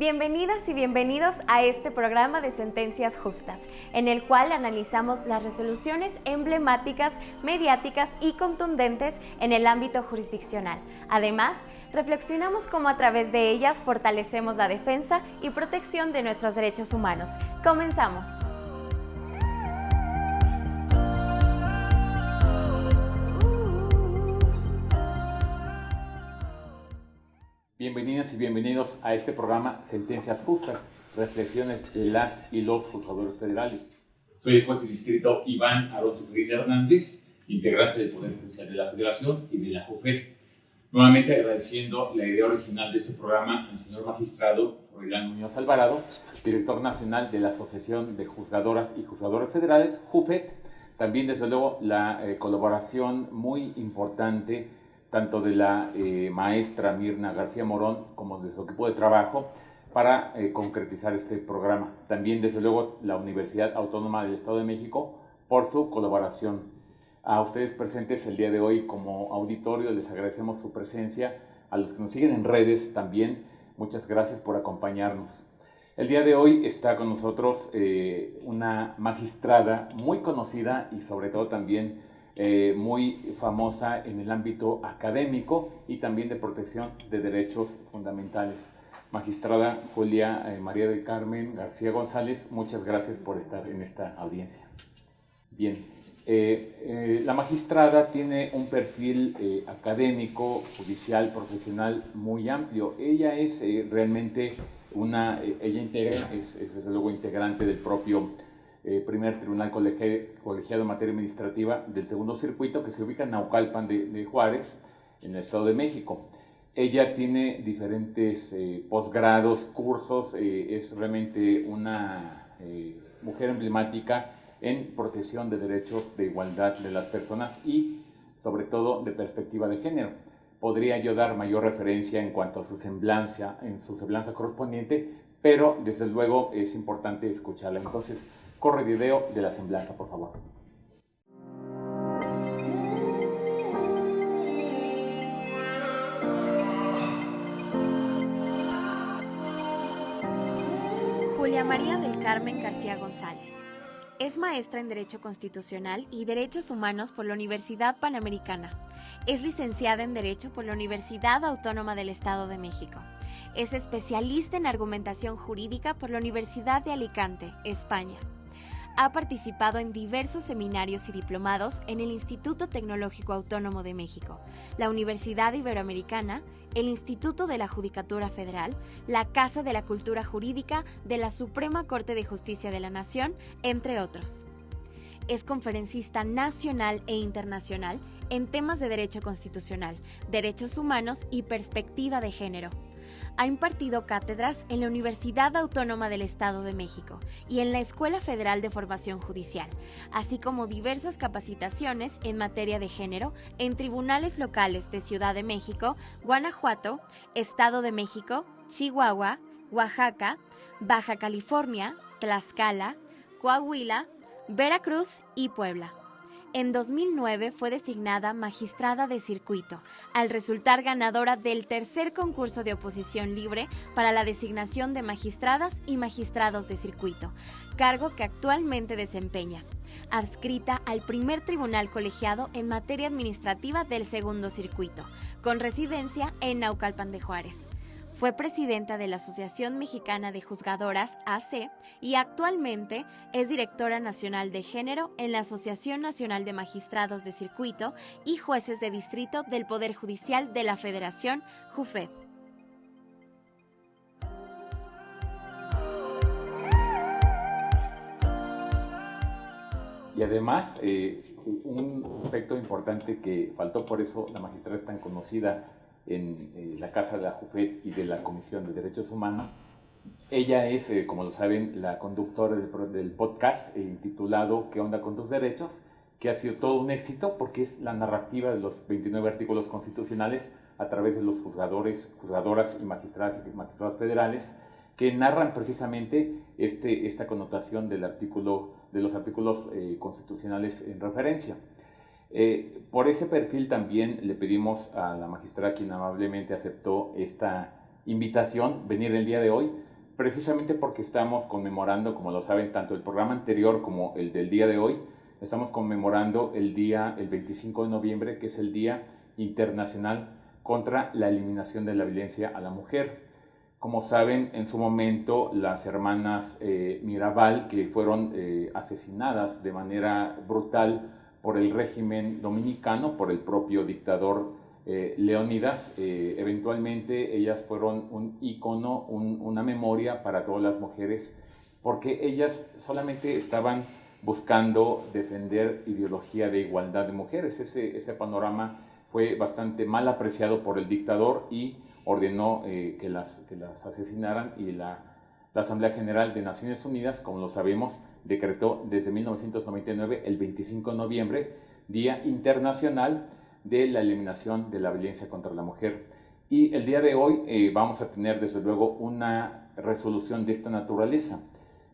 Bienvenidas y bienvenidos a este programa de Sentencias Justas, en el cual analizamos las resoluciones emblemáticas, mediáticas y contundentes en el ámbito jurisdiccional. Además, reflexionamos cómo a través de ellas fortalecemos la defensa y protección de nuestros derechos humanos. Comenzamos. Bienvenidas y bienvenidos a este programa Sentencias Justas, reflexiones de las y los juzgadores federales. Soy el juez distrito Iván Alonso Ferreira Hernández, integrante del Poder Judicial de la Federación y de la JUFED. Nuevamente agradeciendo la idea original de este programa al señor magistrado Froilán Muñoz Alvarado, director nacional de la Asociación de Juzgadoras y Juzgadores Federales, JUFED. También, desde luego, la eh, colaboración muy importante tanto de la eh, maestra Mirna García Morón como de su equipo de trabajo para eh, concretizar este programa. También, desde luego, la Universidad Autónoma del Estado de México por su colaboración. A ustedes presentes el día de hoy como auditorio les agradecemos su presencia. A los que nos siguen en redes también, muchas gracias por acompañarnos. El día de hoy está con nosotros eh, una magistrada muy conocida y sobre todo también eh, muy famosa en el ámbito académico y también de protección de derechos fundamentales. Magistrada Julia eh, María del Carmen García González, muchas gracias por estar en esta audiencia. Bien, eh, la magistrada tiene un perfil académico, judicial, profesional muy amplio. Ella es realmente una, ella integra, es, es desde luego integrante del propio eh, primer tribunal colegiado en materia administrativa del segundo circuito que se ubica en Naucalpan de, Juárez, en el Estado de México. Ella tiene diferentes eh, posgrados, cursos, eh, es realmente una mujer emblemática en protección de derechos de igualdad de las personas y sobre todo de perspectiva de género. Podría yo dar mayor referencia en cuanto a su semblanza, en su semblanza correspondiente, pero desde luego es importante escucharla. Entonces, Corre video de la semblanza, por favor. Julia María del Carmen García González. Es maestra en Derecho Constitucional y Derechos Humanos por la Universidad Panamericana. Es licenciada en Derecho por la Universidad Autónoma del Estado de México. Es especialista en argumentación jurídica por la Universidad de Alicante, España ha participado en diversos seminarios y diplomados en el Instituto Tecnológico Autónomo de México, la Universidad Iberoamericana, el Instituto de la Judicatura Federal, la Casa de la Cultura Jurídica de la Suprema Corte de Justicia de la Nación, entre otros. Es conferencista nacional e internacional en temas de derecho constitucional, derechos humanos y perspectiva de género ha impartido cátedras en la Universidad Autónoma del Estado de México y en la Escuela Federal de Formación Judicial, así como diversas capacitaciones en materia de género en tribunales locales de Ciudad de México, Guanajuato, Estado de México, Chihuahua, Oaxaca, Baja California, Tlaxcala, Coahuila, Veracruz y Puebla. En 2009 fue designada magistrada de circuito, al resultar ganadora del tercer concurso de oposición libre para la designación de magistradas y magistrados de circuito, cargo que actualmente desempeña, adscrita al primer tribunal colegiado en materia administrativa del segundo circuito, con residencia en Naucalpan de Juárez. Fue presidenta de la Asociación Mexicana de Juzgadoras, AC, y actualmente es directora nacional de género en la Asociación Nacional de Magistrados de Circuito y Jueces de Distrito del Poder Judicial de la Federación, JUFED. Y además, eh, un aspecto importante que faltó, por eso la magistrada es tan conocida en eh, la Casa de la JUFED y de la Comisión de Derechos Humanos. Ella es, eh, como lo saben, la conductora del, podcast eh, titulado ¿Qué onda con tus derechos? que ha sido todo un éxito porque es la narrativa de los 29 artículos constitucionales a través de los juzgadores, juzgadoras y magistradas y magistrados federales que narran precisamente este, esta connotación del artículo, de los artículos constitucionales en referencia. Eh, por ese perfil también le pedimos a la magistrada quien amablemente aceptó esta invitación, venir el día de hoy, precisamente porque estamos conmemorando, como lo saben, tanto el programa anterior como el del día de hoy, estamos conmemorando el día, el 25 de noviembre, que es el Día Internacional contra la Eliminación de la Violencia a la Mujer. Como saben, en su momento las hermanas eh, Mirabal, que fueron eh, asesinadas de manera brutal por el régimen dominicano, por el propio dictador eh, Leónidas, eventualmente ellas fueron un icono, una memoria para todas las mujeres, porque ellas solamente estaban buscando defender ideología de igualdad de mujeres. Ese, panorama fue bastante mal apreciado por el dictador y ordenó eh, que, las, que las asesinaran y la, Asamblea General de Naciones Unidas, como lo sabemos, decretó desde 1999 el 25 de noviembre Día Internacional de la Eliminación de la Violencia contra la Mujer. Y el día de hoy eh, vamos a tener desde luego una resolución de esta naturaleza.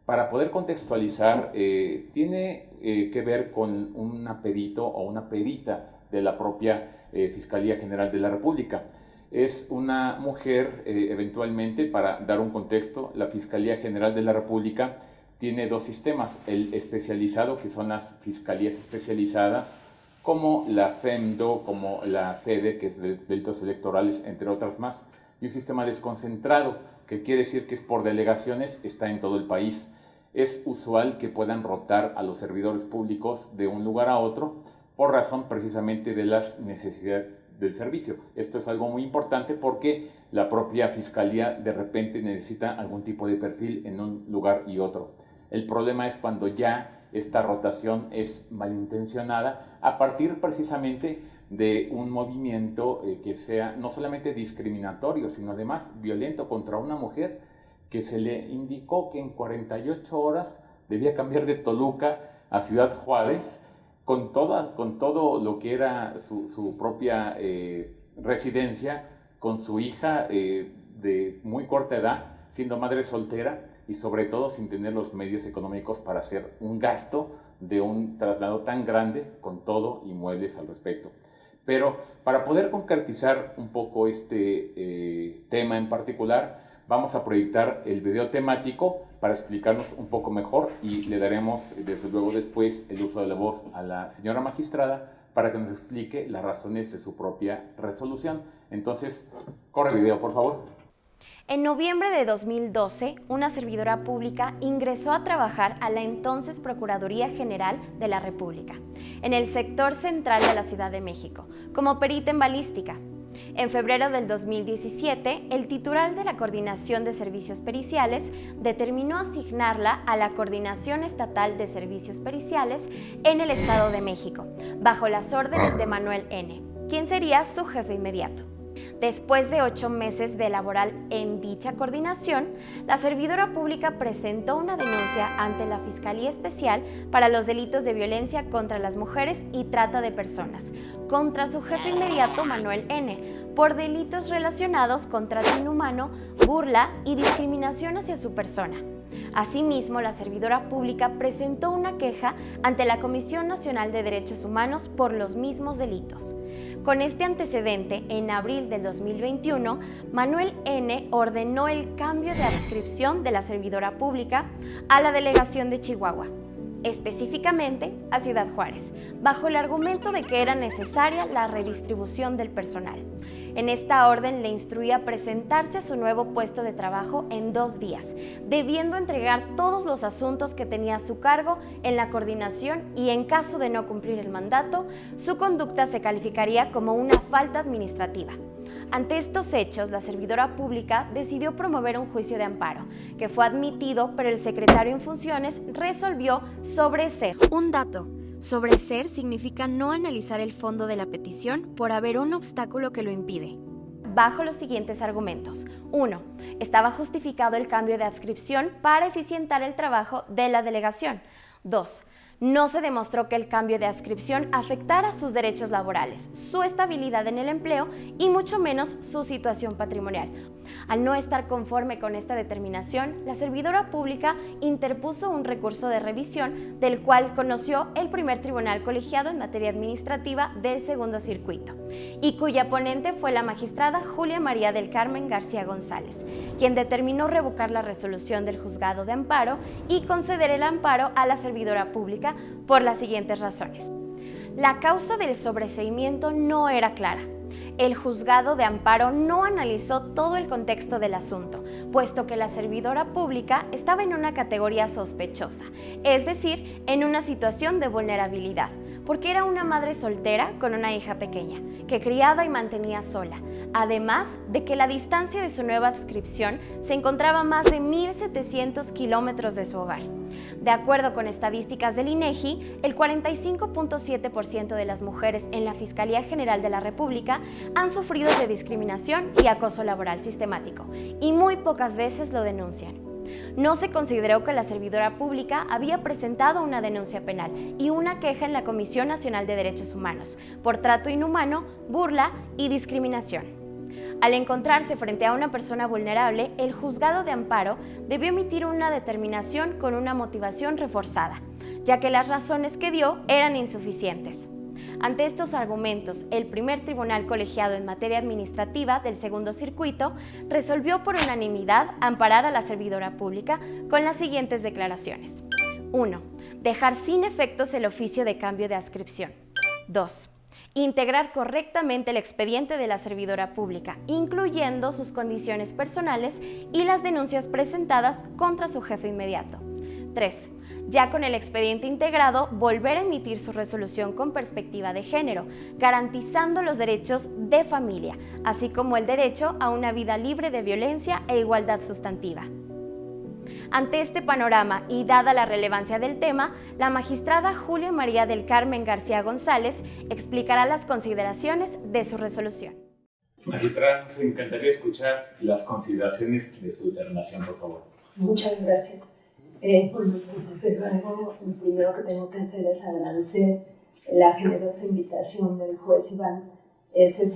Para poder contextualizar, eh, tiene que ver con un perito o una perita de la propia Fiscalía General de la República es una mujer, eh, eventualmente, para dar un contexto, la Fiscalía General de la República tiene dos sistemas, el especializado, que son las fiscalías especializadas, como la FEMDO, como la FEDE, que es de delitos electorales, entre otras más, y un sistema desconcentrado, que quiere decir que es por delegaciones, está en todo el país. Es usual que puedan rotar a los servidores públicos de un lugar a otro por razón precisamente de las necesidades del servicio. Esto es algo muy importante porque la propia fiscalía de repente necesita algún tipo de perfil en un lugar y otro. El problema es cuando ya esta rotación es malintencionada a partir precisamente de un movimiento eh, que sea no solamente discriminatorio, sino además violento contra una mujer que se le indicó que en 48 horas debía cambiar de Toluca a Ciudad Juárez con, toda, con todo lo que era su, propia eh, residencia, con su hija eh, de muy corta edad, siendo madre soltera y sobre todo sin tener los medios económicos para hacer un gasto de un traslado tan grande con todo y muebles al respecto. Pero para poder concretizar un poco este eh, tema en particular, vamos a proyectar el video temático para explicarnos un poco mejor y le daremos desde luego después el uso de la voz a la señora magistrada para que nos explique las razones de su propia resolución. Entonces, corre video, por favor. En noviembre de 2012, una servidora pública ingresó a trabajar a la entonces Procuraduría General de la República, en el sector central de la Ciudad de México, como perita en balística, en febrero del 2017, el titular de la Coordinación de Servicios Periciales determinó asignarla a la Coordinación Estatal de Servicios Periciales en el Estado de México, bajo las órdenes de Manuel N., quien sería su jefe inmediato. Después de ocho meses de laboral en dicha coordinación, la servidora pública presentó una denuncia ante la Fiscalía Especial para los delitos de violencia contra las mujeres y trata de personas, contra su jefe inmediato Manuel N., por delitos relacionados con trato inhumano, burla y discriminación hacia su persona. Asimismo, la servidora pública presentó una queja ante la Comisión Nacional de Derechos Humanos por los mismos delitos. Con este antecedente, en abril del 2021, Manuel N. ordenó el cambio de adscripción de la servidora pública a la delegación de Chihuahua específicamente a Ciudad Juárez, bajo el argumento de que era necesaria la redistribución del personal. En esta orden le instruía presentarse a su nuevo puesto de trabajo en dos días, debiendo entregar todos los asuntos que tenía a su cargo en la coordinación y en caso de no cumplir el mandato, su conducta se calificaría como una falta administrativa. Ante estos hechos, la servidora pública decidió promover un juicio de amparo, que fue admitido, pero el secretario en funciones resolvió sobreser. Un dato. Sobreser significa no analizar el fondo de la petición por haber un obstáculo que lo impide bajo los siguientes argumentos. 1. Estaba justificado el cambio de adscripción para eficientar el trabajo de la delegación. 2 no se demostró que el cambio de adscripción afectara sus derechos laborales, su estabilidad en el empleo y mucho menos su situación patrimonial. Al no estar conforme con esta determinación, la servidora pública interpuso un recurso de revisión del cual conoció el primer tribunal colegiado en materia administrativa del segundo circuito y cuya ponente fue la magistrada Julia María del Carmen García González, quien determinó revocar la resolución del juzgado de amparo y conceder el amparo a la servidora pública por las siguientes razones. La causa del sobreseimiento no era clara. El juzgado de amparo no analizó todo el contexto del asunto, puesto que la servidora pública estaba en una categoría sospechosa, es decir, en una situación de vulnerabilidad, porque era una madre soltera con una hija pequeña, que criaba y mantenía sola, además de que la distancia de su nueva adscripción se encontraba más de 1.700 kilómetros de su hogar. De acuerdo con estadísticas del INEGI, el 45.7% de las mujeres en la Fiscalía General de la República han sufrido de discriminación y acoso laboral sistemático, y muy pocas veces lo denuncian. No se consideró que la servidora pública había presentado una denuncia penal y una queja en la Comisión Nacional de Derechos Humanos por trato inhumano, burla y discriminación. Al encontrarse frente a una persona vulnerable, el juzgado de amparo debió emitir una determinación con una motivación reforzada, ya que las razones que dio eran insuficientes. Ante estos argumentos, el primer tribunal colegiado en materia administrativa del segundo circuito resolvió por unanimidad amparar a la servidora pública con las siguientes declaraciones. 1. Dejar sin efectos el oficio de cambio de adscripción. 2 integrar correctamente el expediente de la servidora pública, incluyendo sus condiciones personales y las denuncias presentadas contra su jefe inmediato. 3. Ya con el expediente integrado, volver a emitir su resolución con perspectiva de género, garantizando los derechos de familia, así como el derecho a una vida libre de violencia e igualdad sustantiva. Ante este panorama y dada la relevancia del tema, la magistrada Julia María del Carmen García González explicará las consideraciones de su resolución. Magistrada, nos encantaría escuchar las consideraciones de su determinación, por favor. Muchas gracias. Eh, bueno, pues desde luego, lo primero que tengo que hacer es agradecer la generosa invitación del juez Iván S.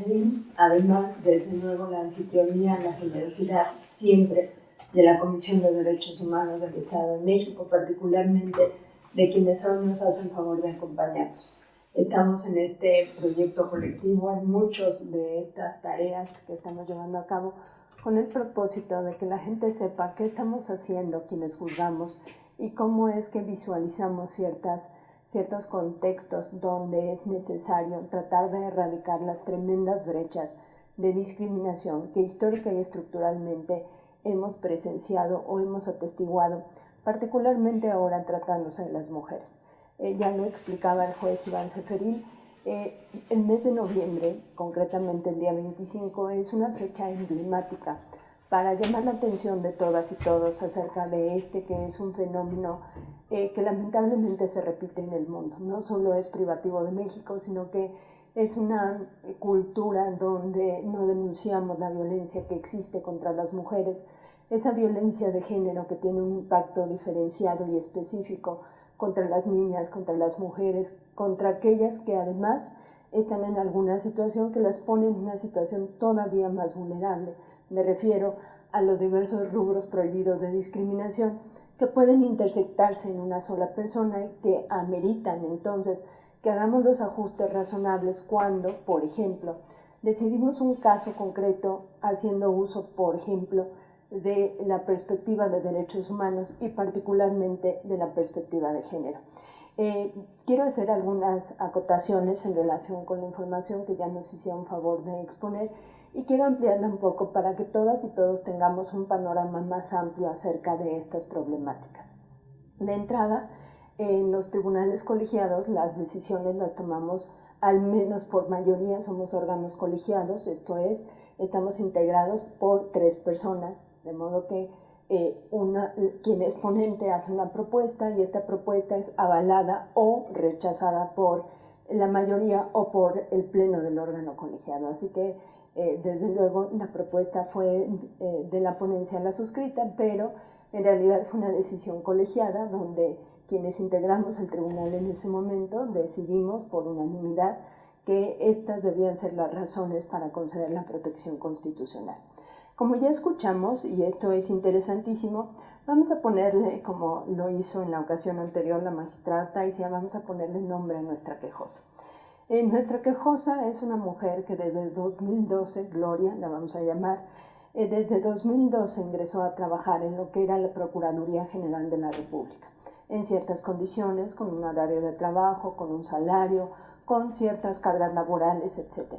Además, desde luego, la anfitrionía, la generosidad siempre de la Comisión de Derechos Humanos del Estado de México, particularmente de quienes hoy nos hacen favor de acompañarnos. Estamos en este proyecto colectivo en muchas de estas tareas que estamos llevando a cabo con el propósito de que la gente sepa qué estamos haciendo quienes juzgamos y cómo es que visualizamos ciertas, ciertos contextos donde es necesario tratar de erradicar las tremendas brechas de discriminación que histórica y estructuralmente hemos presenciado o hemos atestiguado, particularmente ahora tratándose de las mujeres. Eh, ya lo explicaba el juez Iván Seferil, eh, el mes de noviembre, concretamente el día 25, es una fecha emblemática para llamar la atención de todas y todos acerca de este que es un fenómeno eh, que lamentablemente se repite en el mundo. No solo es privativo de México, sino que es una cultura donde no denunciamos la violencia que existe contra las mujeres, esa violencia de género que tiene un impacto diferenciado y específico contra las niñas, contra las mujeres, contra aquellas que además están en alguna situación que las pone en una situación todavía más vulnerable. Me refiero a los diversos rubros prohibidos de discriminación que pueden intersectarse en una sola persona y que ameritan entonces que hagamos los ajustes razonables cuando, por ejemplo, decidimos un caso concreto haciendo uso, por ejemplo, de la perspectiva de derechos humanos y particularmente de la perspectiva de género. Eh, quiero hacer algunas acotaciones en relación con la información que ya nos hicieron favor de exponer y quiero ampliarla un poco para que todas y todos tengamos un panorama más amplio acerca de estas problemáticas. De entrada, en los tribunales colegiados las decisiones las tomamos al menos por mayoría, somos órganos colegiados, esto es, estamos integrados por tres personas, de modo que eh, una, quien es ponente hace una propuesta y esta propuesta es avalada o rechazada por la mayoría o por el pleno del órgano colegiado. Así que, eh, desde luego, la propuesta fue eh, de la ponencia la suscrita, pero en realidad fue una decisión colegiada donde quienes integramos el tribunal en ese momento decidimos por unanimidad que estas debían ser las razones para conceder la protección constitucional. Como ya escuchamos, y esto es interesantísimo, vamos a ponerle, como lo hizo en la ocasión anterior la magistrada Taisia, vamos a ponerle nombre a nuestra quejosa. Eh, nuestra quejosa es una mujer que desde 2012, Gloria la vamos a llamar, eh, desde 2012 ingresó a trabajar en lo que era la Procuraduría General de la República, en ciertas condiciones, con un horario de trabajo, con un salario, con ciertas cargas laborales, etc.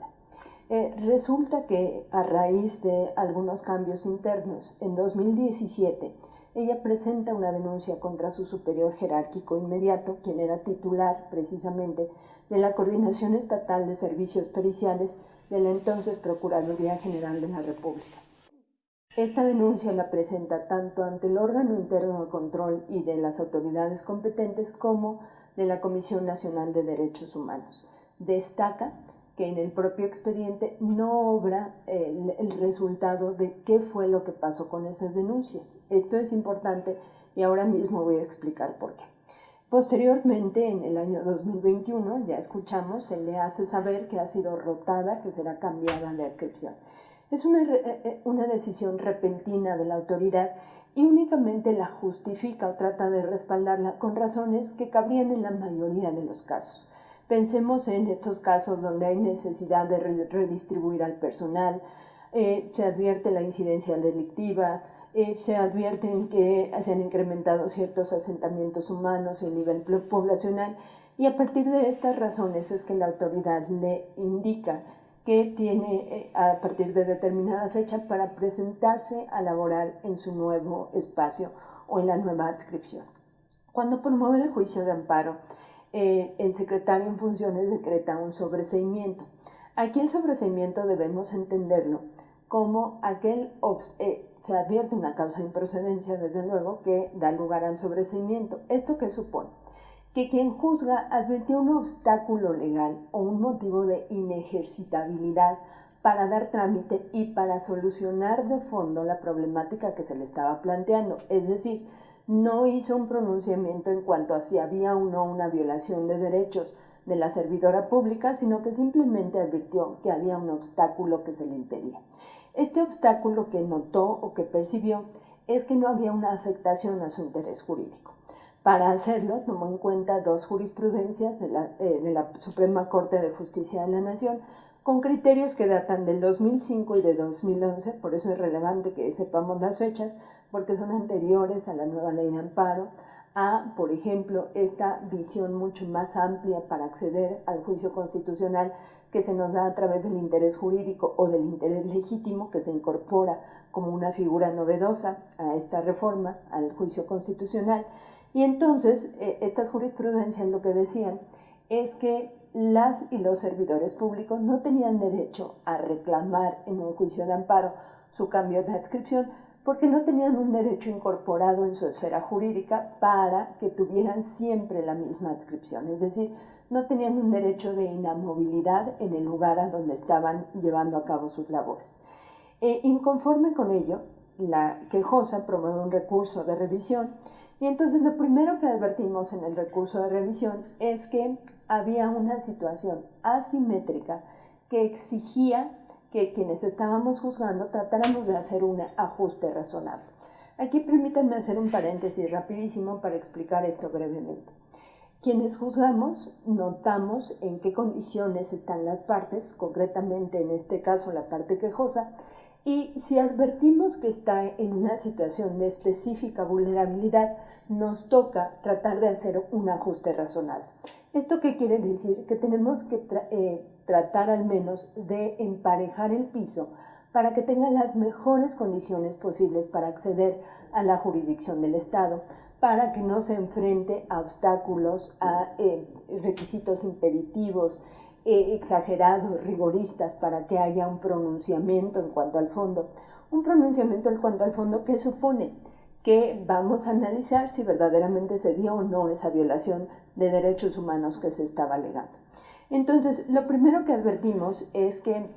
Eh, resulta que a raíz de algunos cambios internos, en 2017, ella presenta una denuncia contra su superior jerárquico inmediato, quien era titular precisamente de la Coordinación Estatal de Servicios Periciales de la entonces Procuraduría General de la República. Esta denuncia la presenta tanto ante el órgano interno de control y de las autoridades competentes como de la Comisión Nacional de Derechos Humanos. Destaca que en el propio expediente no obra el, el, resultado de qué fue lo que pasó con esas denuncias. Esto es importante y ahora mismo voy a explicar por qué. Posteriormente, en el año 2021, ya escuchamos, se le hace saber que ha sido rotada, que será cambiada de adscripción. Es una, eh, eh, una decisión repentina de la autoridad y únicamente la justifica o trata de respaldarla con razones que cabrían en la mayoría de los casos. Pensemos en estos casos donde hay necesidad de redistribuir al personal, eh, se advierte la incidencia delictiva, eh, se advierten que se han incrementado ciertos asentamientos humanos y el nivel poblacional y a partir de estas razones es que la autoridad le indica que tiene eh, a partir de determinada fecha para presentarse a laborar en su nuevo espacio o en la nueva adscripción. Cuando promueve el juicio de amparo, eh, el secretario en funciones decreta un sobreseimiento. Aquí el sobreseimiento debemos entenderlo como aquel, eh, se advierte una causa de improcedencia, desde luego, que da lugar al sobreseimiento. ¿Esto qué supone? Que quien juzga advirtió un obstáculo legal o un motivo de inejercitabilidad para dar trámite y para solucionar de fondo la problemática que se le estaba planteando. Es decir, no hizo un pronunciamiento en cuanto a si había o no una violación de derechos de la servidora pública, sino que simplemente advirtió que había un obstáculo que se le impedía. Este obstáculo que notó o que percibió es que no había una afectación a su interés jurídico. Para hacerlo, tomó en cuenta dos jurisprudencias de la, eh, de la Suprema Corte de Justicia de la Nación, con criterios que datan del 2005 y de 2011, por eso es relevante que sepamos las fechas, porque son anteriores a la nueva ley de amparo, a, por ejemplo, esta visión mucho más amplia para acceder al juicio constitucional que se nos da a través del interés jurídico o del interés legítimo que se incorpora como una figura novedosa a esta reforma, al juicio constitucional. Y entonces, eh, estas jurisprudencias lo que decían es que las y los servidores públicos no tenían derecho a reclamar en un juicio de amparo su cambio de adscripción, porque no tenían un derecho incorporado en su esfera jurídica para que tuvieran siempre la misma adscripción, es decir, no tenían un derecho de inamovilidad en el lugar a donde estaban llevando a cabo sus labores. E, inconforme con ello, la quejosa promueve un recurso de revisión y entonces lo primero que advertimos en el recurso de revisión es que había una situación asimétrica que exigía que quienes estábamos juzgando tratáramos de hacer un ajuste razonable. Aquí permítanme hacer un paréntesis rapidísimo para explicar esto brevemente. Quienes juzgamos notamos en qué condiciones están las partes, concretamente en este caso la parte quejosa, y si advertimos que está en una situación de específica vulnerabilidad, nos toca tratar de hacer un ajuste razonable. ¿Esto qué quiere decir? Que tenemos que eh, tratar al menos de emparejar el piso para que tenga las mejores condiciones posibles para acceder a la jurisdicción del Estado, para que no se enfrente a obstáculos, a eh, requisitos impeditivos, eh, exagerados, rigoristas, para que haya un pronunciamiento en cuanto al fondo. Un pronunciamiento en cuanto al fondo que supone que vamos a analizar si verdaderamente se dio o no esa violación de derechos humanos que se estaba alegando. Entonces, lo primero que advertimos es que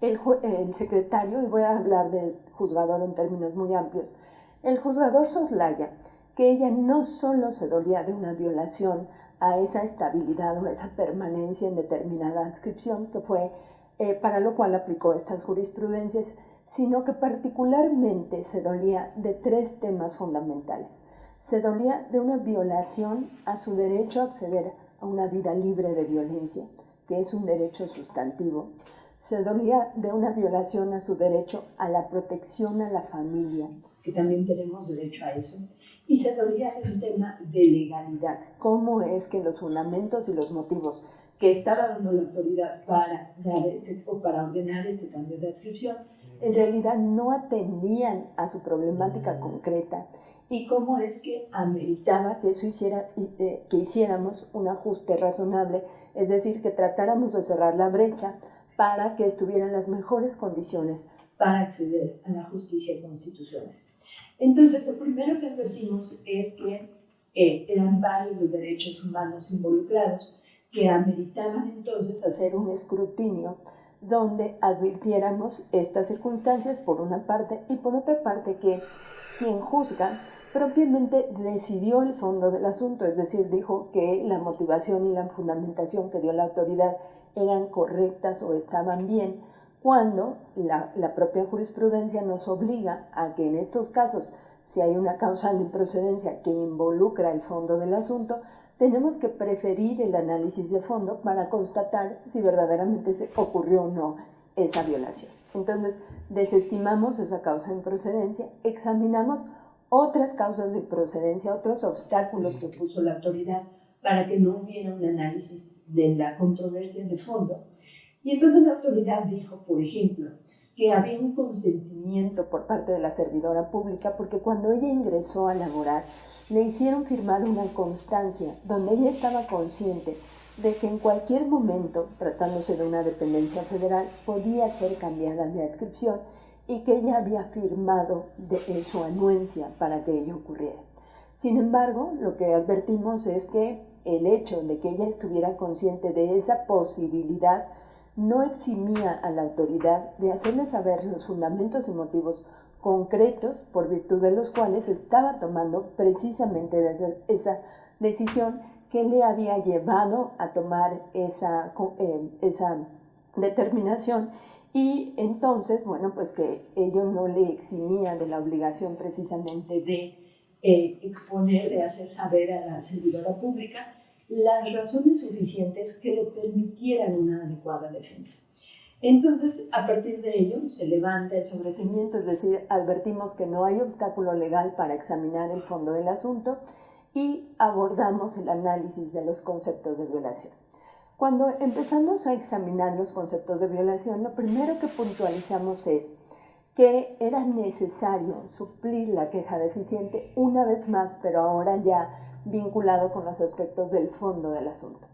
el, secretario, y voy a hablar del juzgador en términos muy amplios, el juzgador soslaya que ella no solo se dolía de una violación a esa estabilidad o esa permanencia en determinada adscripción, que fue eh, para lo cual aplicó estas jurisprudencias, sino que particularmente se dolía de tres temas fundamentales. Se dolía de una violación a su derecho a acceder a una vida libre de violencia, que es un derecho sustantivo. Se dolía de una violación a su derecho a la protección a la familia, que también tenemos derecho a eso. Y se dolía de un tema de legalidad. ¿Cómo es que los fundamentos y los motivos que estaba dando la autoridad para, dar este, o para ordenar este cambio de adscripción en realidad no atendían a su problemática concreta y cómo es que ameritaba que eso hiciera, eh, que hiciéramos un ajuste razonable, es decir, que tratáramos de cerrar la brecha para que estuvieran las mejores condiciones para acceder a la justicia constitucional. Entonces, lo primero que advertimos es que eh, eran varios los derechos humanos involucrados que ameritaban entonces hacer un escrutinio donde advirtiéramos estas circunstancias por una parte y por otra parte que quien juzga propiamente decidió el fondo del asunto, es decir, dijo que la motivación y la fundamentación que dio la autoridad eran correctas o estaban bien, cuando la, la propia jurisprudencia nos obliga a que en estos casos, si hay una causa de improcedencia que involucra el fondo del asunto, tenemos que preferir el análisis de fondo para constatar si verdaderamente se ocurrió o no esa violación. Entonces, desestimamos esa causa de improcedencia, examinamos otras causas de procedencia, otros obstáculos que puso la autoridad para que no hubiera un análisis de la controversia de fondo. Y entonces la autoridad dijo, por ejemplo, que había un consentimiento por parte de la servidora pública porque cuando ella ingresó a laborar, le hicieron firmar una constancia donde ella estaba consciente de que en cualquier momento, tratándose de una dependencia federal, podía ser cambiada de adscripción y que ella había firmado de, su anuencia para que ello ocurriera. Sin embargo, lo que advertimos es que el hecho de que ella estuviera consciente de esa posibilidad no eximía a la autoridad de hacerle saber los fundamentos y motivos concretos por virtud de los cuales estaba tomando precisamente esa decisión que le había llevado a tomar esa, eh, esa determinación. Y entonces, bueno, pues que ello no le eximía de la obligación precisamente de eh, exponer, de hacer saber a la servidora pública las razones suficientes que le permitieran una adecuada defensa. Entonces, a partir de ello, se levanta el sobrecimiento, es decir, advertimos que no hay obstáculo legal para examinar el fondo del asunto y abordamos el análisis de los conceptos de violación. Cuando empezamos a examinar los conceptos de violación, lo primero que puntualizamos es que era necesario suplir la queja deficiente una vez más, pero ahora ya vinculado con los aspectos del fondo del asunto.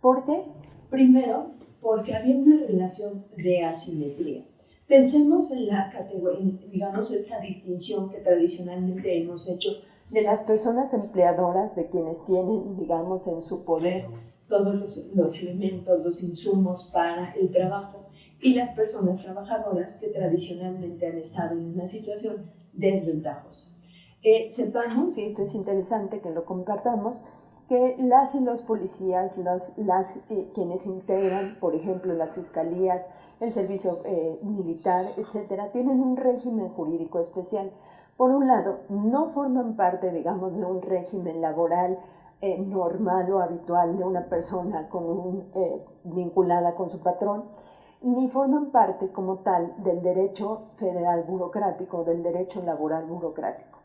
¿Por qué? Primero, porque había una relación de asimetría. Pensemos en la categoría, digamos, esta distinción que tradicionalmente hemos hecho de las personas empleadoras, de quienes tienen, digamos, en su poder todos los, los elementos, los insumos para el trabajo, y las personas trabajadoras que tradicionalmente han estado en una situación desventajosa. Eh, sepamos, y esto es interesante que lo compartamos, que las y los policías, los, las, eh, quienes integran, por ejemplo, las fiscalías, el servicio eh, militar, etcétera, tienen un régimen jurídico especial. Por un lado, no forman parte, digamos, de un régimen laboral eh, normal o habitual de una persona con un, vinculada con su patrón, ni forman parte como tal del derecho federal burocrático, del derecho laboral burocrático.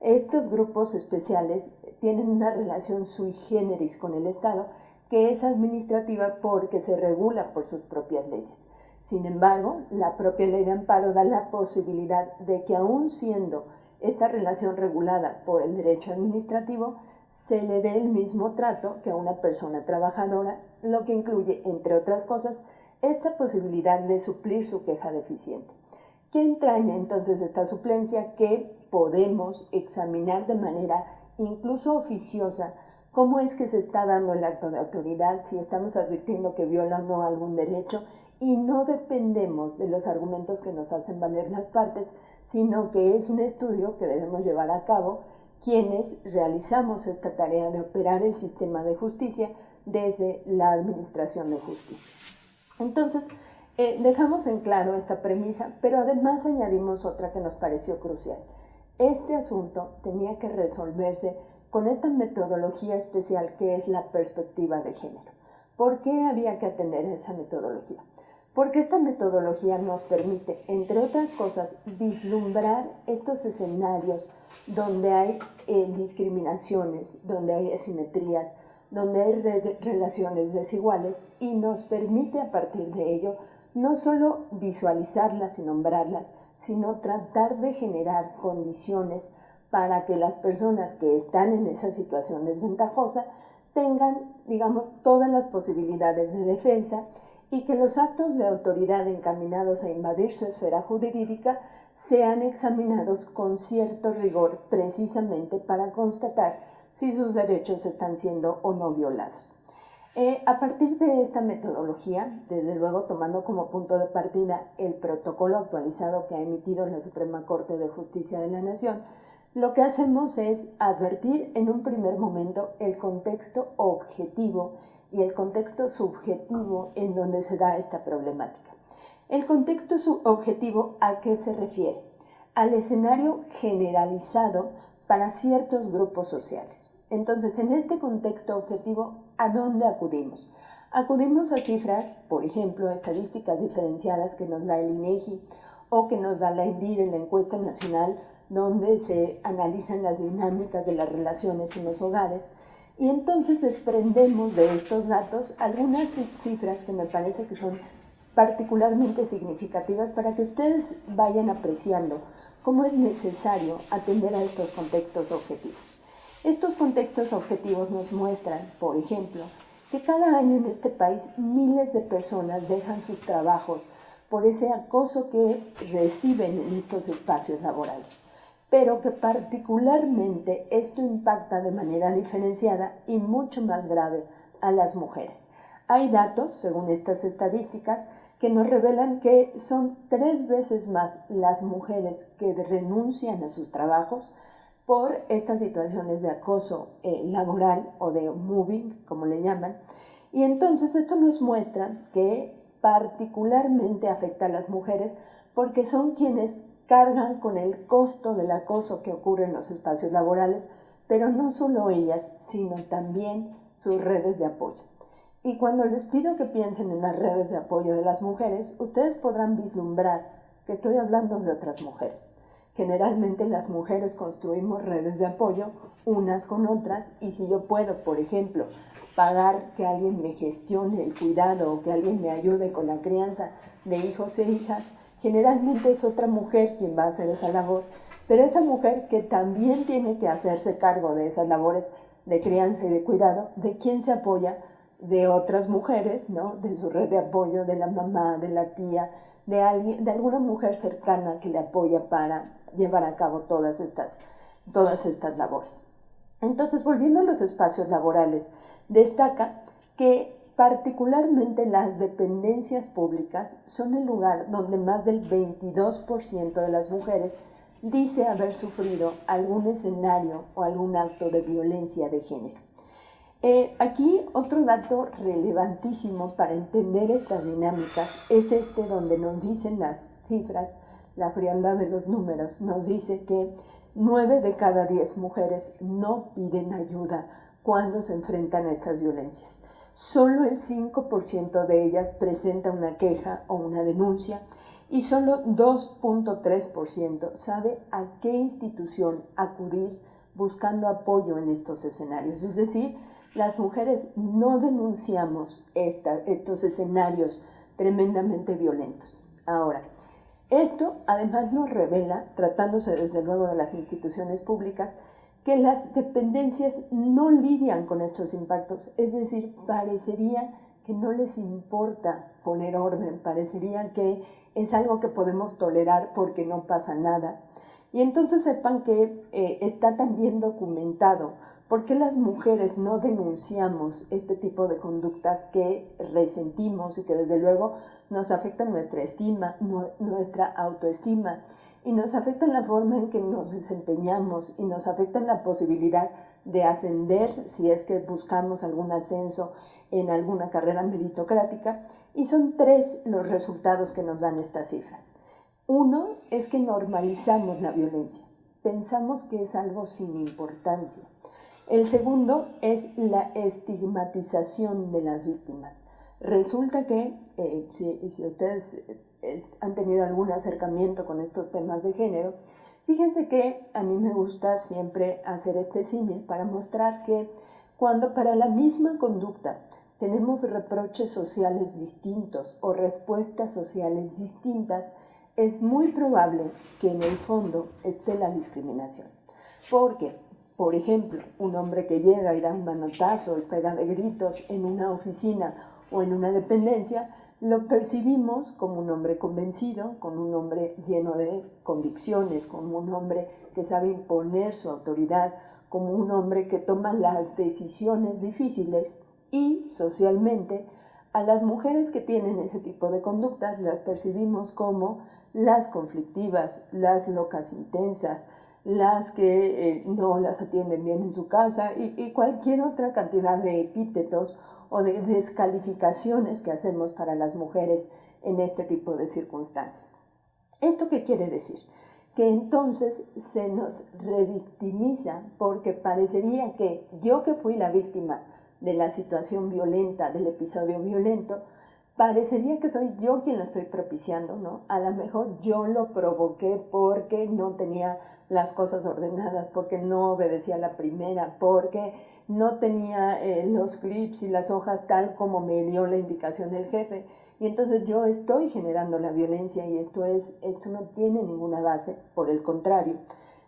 Estos grupos especiales tienen una relación sui generis con el Estado que es administrativa porque se regula por sus propias leyes. Sin embargo, la propia ley de amparo da la posibilidad de que aun siendo esta relación regulada por el derecho administrativo, se le dé el mismo trato que a una persona trabajadora, lo que incluye, entre otras cosas, esta posibilidad de suplir su queja deficiente. ¿Qué entraña entonces esta suplencia? Que podemos examinar de manera incluso oficiosa cómo es que se está dando el acto de autoridad, si estamos advirtiendo que viola o no algún derecho y no dependemos de los argumentos que nos hacen valer las partes, sino que es un estudio que debemos llevar a cabo quienes realizamos esta tarea de operar el sistema de justicia desde la Administración de Justicia. Entonces, Eh, dejamos en claro esta premisa, pero además añadimos otra que nos pareció crucial. Este asunto tenía que resolverse con esta metodología especial que es la perspectiva de género. ¿Por qué había que atender esa metodología? Porque esta metodología nos permite, entre otras cosas, vislumbrar estos escenarios donde hay eh, discriminaciones, donde hay asimetrías, donde hay relaciones desiguales y nos permite a partir de ello no solo visualizarlas y nombrarlas, sino tratar de generar condiciones para que las personas que están en esa situación desventajosa tengan, digamos, todas las posibilidades de defensa y que los actos de autoridad encaminados a invadir su esfera jurídica sean examinados con cierto rigor precisamente para constatar si sus derechos están siendo o no violados. Eh, a partir de esta metodología, desde luego tomando como punto de partida el protocolo actualizado que ha emitido la Suprema Corte de Justicia de la Nación, lo que hacemos es advertir en un primer momento el contexto objetivo y el contexto subjetivo en donde se da esta problemática. El contexto subjetivo a qué se refiere? Al escenario generalizado para ciertos grupos sociales. Entonces, en este contexto objetivo, ¿a dónde acudimos? Acudimos a cifras, por ejemplo, estadísticas diferenciadas que nos da el INEGI o que nos da la ENDIR en la encuesta nacional, donde se analizan las dinámicas de las relaciones en los hogares. Y entonces desprendemos de estos datos algunas cifras que me parece que son particularmente significativas para que ustedes vayan apreciando cómo es necesario atender a estos contextos objetivos. Estos contextos objetivos nos muestran, por ejemplo, que cada año en este país miles de personas dejan sus trabajos por ese acoso que reciben en estos espacios laborales, pero que particularmente esto impacta de manera diferenciada y mucho más grave a las mujeres. Hay datos, según estas estadísticas, que nos revelan que son tres veces más las mujeres que renuncian a sus trabajos por estas situaciones de acoso eh, laboral o de moving, como le llaman. Y entonces esto nos muestra que particularmente afecta a las mujeres porque son quienes cargan con el costo del acoso que ocurre en los espacios laborales, pero no solo ellas, sino también sus redes de apoyo. Y cuando les pido que piensen en las redes de apoyo de las mujeres, ustedes podrán vislumbrar que estoy hablando de otras mujeres. Generalmente las mujeres construimos redes de apoyo unas con otras y si yo puedo, por ejemplo, pagar que alguien me gestione el cuidado o que alguien me ayude con la crianza de hijos e hijas, generalmente es otra mujer quien va a hacer esa labor, pero esa mujer que también tiene que hacerse cargo de esas labores de crianza y de cuidado, ¿de quién se apoya? De otras mujeres, ¿no? De su red de apoyo, de la mamá, de la tía, de, alguien, de alguna mujer cercana que le apoya para llevar a cabo todas estas, todas estas labores. Entonces, volviendo a los espacios laborales, destaca que particularmente las dependencias públicas son el lugar donde más del 22% de las mujeres dice haber sufrido algún escenario o algún acto de violencia de género. Eh, aquí otro dato relevantísimo para entender estas dinámicas es este donde nos dicen las cifras la frialdad de los números nos dice que 9 de cada 10 mujeres no piden ayuda cuando se enfrentan a estas violencias. Solo el 5% de ellas presenta una queja o una denuncia y solo 2.3% sabe a qué institución acudir buscando apoyo en estos escenarios. Es decir, las mujeres no denunciamos estos escenarios tremendamente violentos. Ahora, esto además nos revela, tratándose desde luego de las instituciones públicas, que las dependencias no lidian con estos impactos, es decir, parecería que no les importa poner orden, parecería que es algo que podemos tolerar porque no pasa nada. Y entonces sepan que eh, está también documentado por qué las mujeres no denunciamos este tipo de conductas que resentimos y que desde luego nos afecta nuestra estima, nuestra autoestima y nos afecta en la forma en que nos desempeñamos y nos afecta en la posibilidad de ascender si es que buscamos algún ascenso en alguna carrera meritocrática y son tres los resultados que nos dan estas cifras. Uno es que normalizamos la violencia, pensamos que es algo sin importancia. El segundo es la estigmatización de las víctimas. Resulta que, eh, si, si, ustedes eh, han tenido algún acercamiento con estos temas de género, fíjense que a mí me gusta siempre hacer este símil para mostrar que cuando para la misma conducta tenemos reproches sociales distintos o respuestas sociales distintas, es muy probable que en el fondo esté la discriminación. Porque, por ejemplo, un hombre que llega y da un manotazo y pega de gritos en una oficina o en una dependencia, lo percibimos como un hombre convencido, como un hombre lleno de convicciones, como un hombre que sabe imponer su autoridad, como un hombre que toma las decisiones difíciles y socialmente a las mujeres que tienen ese tipo de conductas las percibimos como las conflictivas, las locas intensas, las que eh, no las atienden bien en su casa y, y, cualquier otra cantidad de epítetos o de descalificaciones que hacemos para las mujeres en este tipo de circunstancias. ¿Esto qué quiere decir? Que entonces se nos revictimiza porque parecería que yo que fui la víctima de la situación violenta, del episodio violento, parecería que soy yo quien lo estoy propiciando, ¿no? A lo mejor yo lo provoqué porque no tenía las cosas ordenadas, porque no obedecía la primera, porque no tenía eh, los clips y las hojas tal como me dio la indicación el jefe. Y entonces yo estoy generando la violencia y esto, es, esto no tiene ninguna base, por el contrario.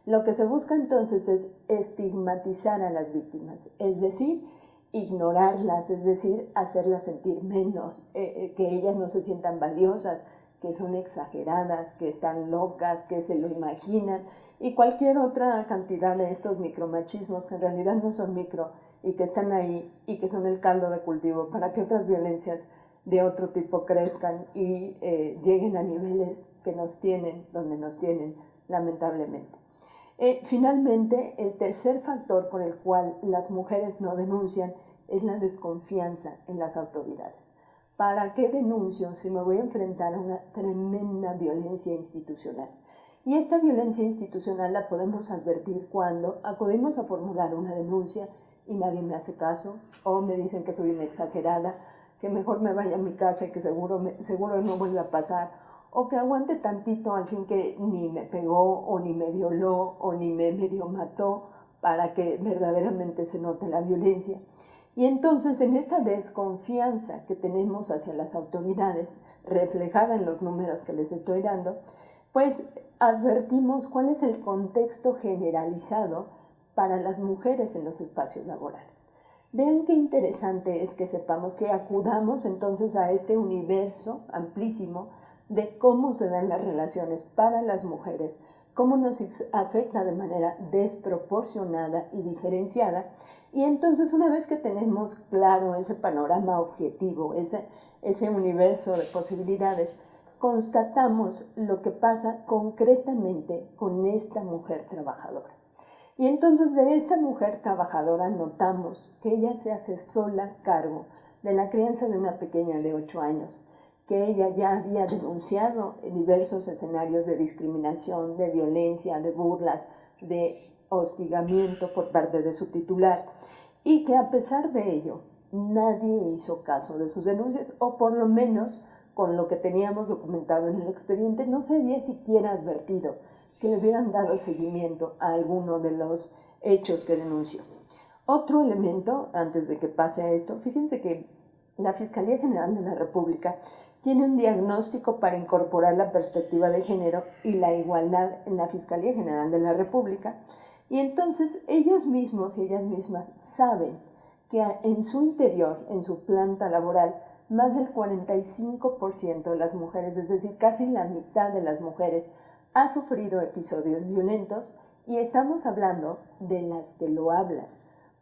Lo que se busca entonces es estigmatizar a las víctimas, es decir, ignorarlas, es decir, hacerlas sentir menos, eh, eh, que ellas no se sientan valiosas, que son exageradas, que están locas, que se lo imaginan y cualquier otra cantidad de estos micromachismos que en realidad no son micro y que están ahí y que son el caldo de cultivo para que otras violencias de otro tipo crezcan y eh, lleguen a niveles que nos tienen, donde nos tienen, lamentablemente. Eh, finalmente, el tercer factor por el cual las mujeres no denuncian es la desconfianza en las autoridades. ¿Para qué denuncio si me voy a enfrentar a una tremenda violencia institucional? Y esta violencia institucional la podemos advertir cuando acudimos a formular una denuncia y nadie me hace caso, o me dicen que soy una exagerada, que mejor me vaya a mi casa y que seguro, seguro no vuelva a pasar, o que aguante tantito al fin que ni me pegó o ni me violó o ni me medio mató para que verdaderamente se note la violencia. Y entonces en esta desconfianza que tenemos hacia las autoridades, reflejada en los números que les estoy dando, pues advertimos cuál es el contexto generalizado para las mujeres en los espacios laborales. Vean qué interesante es que sepamos que acudamos entonces a este universo amplísimo de cómo se dan las relaciones para las mujeres, cómo nos afecta de manera desproporcionada y diferenciada. Y entonces una vez que tenemos claro ese panorama objetivo, ese, ese universo de posibilidades, constatamos lo que pasa concretamente con esta mujer trabajadora. Y entonces de esta mujer trabajadora notamos que ella se hace sola cargo de la crianza de una pequeña de 8 años, que ella ya había denunciado diversos escenarios de discriminación, de violencia, de burlas, de hostigamiento por parte de su titular y que a pesar de ello nadie hizo caso de sus denuncias o por lo menos con lo que teníamos documentado en el expediente no se había siquiera advertido que le hubieran dado seguimiento a alguno de los hechos que denunció. Otro elemento, antes de que pase a esto, fíjense que la Fiscalía General de la República tiene un diagnóstico para incorporar la perspectiva de género y la igualdad en la Fiscalía General de la República. Y entonces ellos mismos y ellas mismas saben que en su interior, en su planta laboral, más del 45% de las mujeres, es decir, casi la mitad de las mujeres, ha sufrido episodios violentos y estamos hablando de las que lo hablan,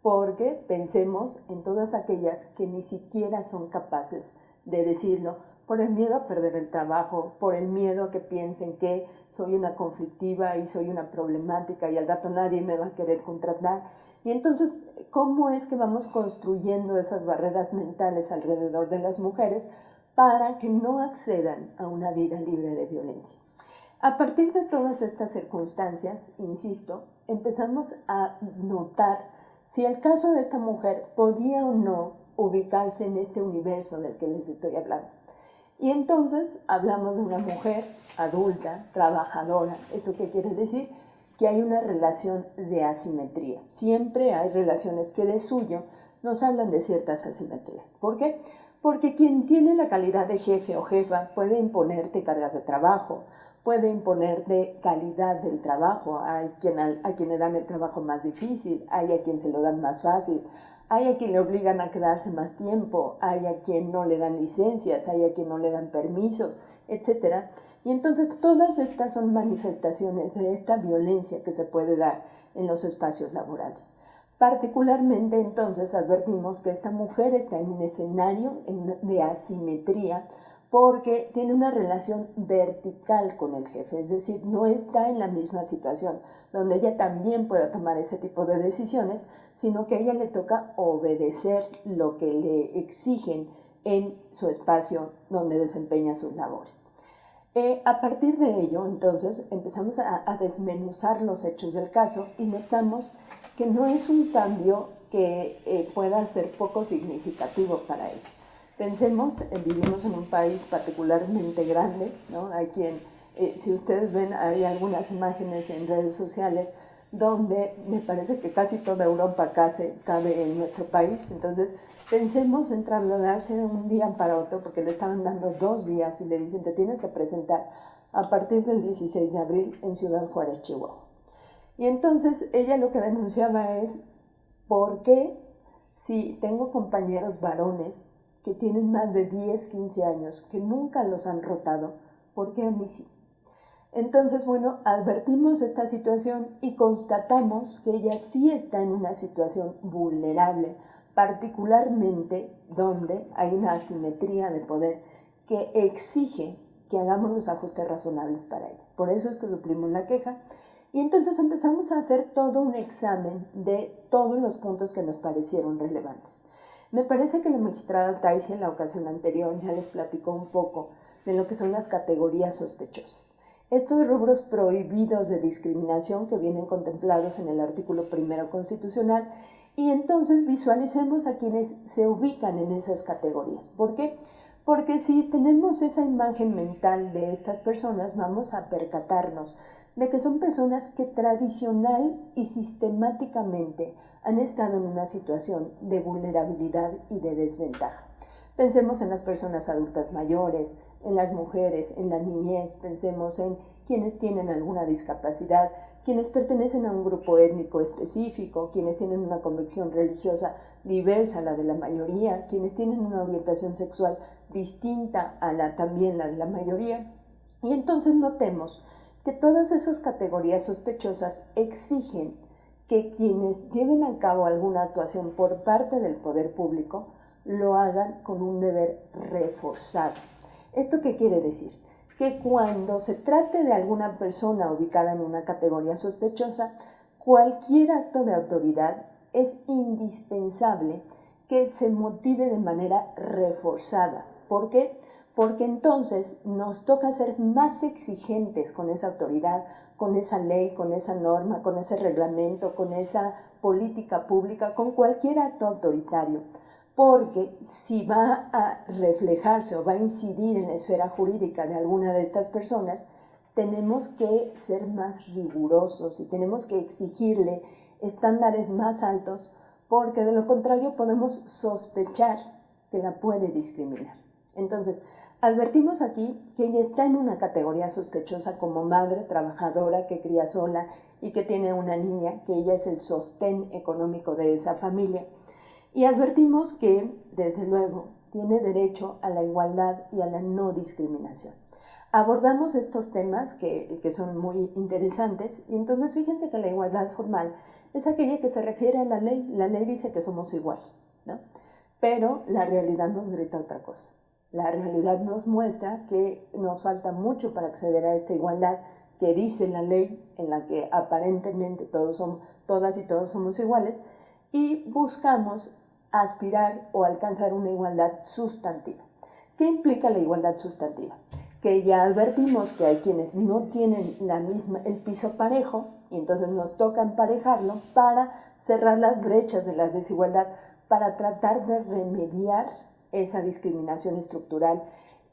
porque pensemos en todas aquellas que ni siquiera son capaces de decirlo por el miedo a perder el trabajo, por el miedo a que piensen que soy una conflictiva y soy una problemática y al rato nadie me va a querer contratar. Y entonces, ¿cómo es que vamos construyendo esas barreras mentales alrededor de las mujeres para que no accedan a una vida libre de violencia? A partir de todas estas circunstancias, insisto, empezamos a notar si el caso de esta mujer podía o no ubicarse en este universo del que les estoy hablando. Y entonces hablamos de una mujer adulta, trabajadora. ¿Esto qué quiere decir? Que hay una relación de asimetría. Siempre hay relaciones que de suyo nos hablan de ciertas asimetrías. ¿Por qué? Porque quien tiene la calidad de jefe o jefa puede imponerte cargas de trabajo, puede imponerte calidad del trabajo. Hay quien, a quien le dan el trabajo más difícil, hay a quien se lo dan más fácil, hay a quien le obligan a quedarse más tiempo, hay a quien no le dan licencias, hay a quien no le dan permisos, etc. Y entonces todas estas son manifestaciones de esta violencia que se puede dar en los espacios laborales. Particularmente entonces advertimos que esta mujer está en un escenario de asimetría porque tiene una relación vertical con el jefe, es decir, no está en la misma situación donde ella también pueda tomar ese tipo de decisiones, sino que a ella le toca obedecer lo que le exigen en su espacio donde desempeña sus labores. Eh, a partir de ello, entonces, empezamos a, desmenuzar los hechos del caso y notamos que no es un cambio que eh, pueda ser poco significativo para ella. Pensemos, eh, vivimos en un país particularmente grande, ¿no? Hay quien, eh, si ustedes ven, hay algunas imágenes en redes sociales donde me parece que casi toda Europa cabe en nuestro país. Entonces, pensemos en trasladarse de un día para otro, porque le estaban dando dos días y le dicen, te tienes que presentar a partir del 16 de abril en Ciudad Juárez, Chihuahua. Y entonces ella lo que denunciaba es, ¿por qué si tengo compañeros varones que tienen más de 10, 15 años, que nunca los han rotado, ¿por qué a mí sí? Entonces, bueno, advertimos esta situación y constatamos que ella sí está en una situación vulnerable, particularmente donde hay una asimetría de poder que exige que hagamos los ajustes razonables para ella. Por eso es que suplimos la queja y entonces empezamos a hacer todo un examen de todos los puntos que nos parecieron relevantes. Me parece que la magistrada Taisi en la ocasión anterior ya les platicó un poco de lo que son las categorías sospechosas. Estos rubros prohibidos de discriminación que vienen contemplados en el artículo primero constitucional y entonces visualicemos a quienes se ubican en esas categorías. ¿Por qué? Porque si tenemos esa imagen mental de estas personas, vamos a percatarnos de que son personas que tradicional y sistemáticamente han estado en una situación de vulnerabilidad y de desventaja. Pensemos en las personas adultas mayores, en las mujeres, en la niñez, pensemos en quienes tienen alguna discapacidad, quienes pertenecen a un grupo étnico específico, quienes tienen una convicción religiosa diversa a la de la mayoría, quienes tienen una orientación sexual distinta a la también la de la mayoría. Y entonces notemos que todas esas categorías sospechosas exigen que quienes lleven a cabo alguna actuación por parte del poder público lo hagan con un deber reforzado. ¿Esto qué quiere decir? Que cuando se trate de alguna persona ubicada en una categoría sospechosa, cualquier acto de autoridad es indispensable que se motive de manera reforzada. ¿Por qué? Porque entonces nos toca ser más exigentes con esa autoridad, con esa ley, con esa norma, con ese reglamento, con esa política pública, con cualquier acto autoritario. Porque si va a reflejarse o va a incidir en la esfera jurídica de alguna de estas personas, tenemos que ser más rigurosos y tenemos que exigirle estándares más altos porque de lo contrario podemos sospechar que la puede discriminar. Entonces, Advertimos aquí que ella está en una categoría sospechosa como madre trabajadora que cría sola y que tiene una niña, que ella es el sostén económico de esa familia. Y advertimos que, desde luego, tiene derecho a la igualdad y a la no discriminación. Abordamos estos temas que, que son muy interesantes y entonces fíjense que la igualdad formal es aquella que se refiere a la ley. La ley dice que somos iguales, ¿no? Pero la realidad nos grita otra cosa. La realidad nos muestra que nos falta mucho para acceder a esta igualdad que dice la ley, en la que aparentemente todos somos, todas y todos somos iguales, y buscamos aspirar o alcanzar una igualdad sustantiva. ¿Qué implica la igualdad sustantiva? Que ya advertimos que hay quienes no tienen la misma, el piso parejo y entonces nos toca emparejarlo para cerrar las brechas de la desigualdad, para tratar de remediar esa discriminación estructural,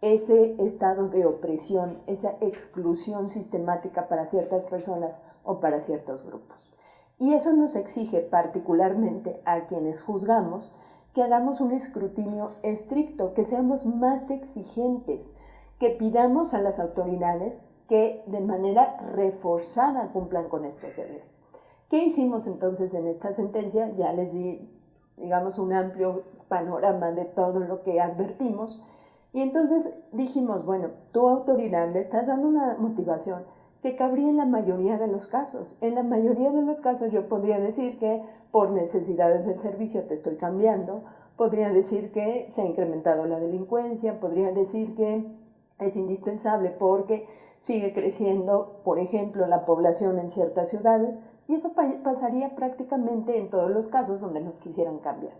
ese estado de opresión, esa exclusión sistemática para ciertas personas o para ciertos grupos. Y eso nos exige particularmente a quienes juzgamos que hagamos un escrutinio estricto, que seamos más exigentes, que pidamos a las autoridades que de manera reforzada cumplan con estos deberes. ¿Qué hicimos entonces en esta sentencia? Ya les di, digamos, un amplio panorama de todo lo que advertimos. Y entonces dijimos, bueno, tu autoridad le estás dando una motivación que cabría en la mayoría de los casos. En la mayoría de los casos yo podría decir que por necesidades del servicio te estoy cambiando, podría decir que se ha incrementado la delincuencia, podría decir que es indispensable porque sigue creciendo, por ejemplo, la población en ciertas ciudades, y eso pasaría prácticamente en todos los casos donde nos quisieran cambiar.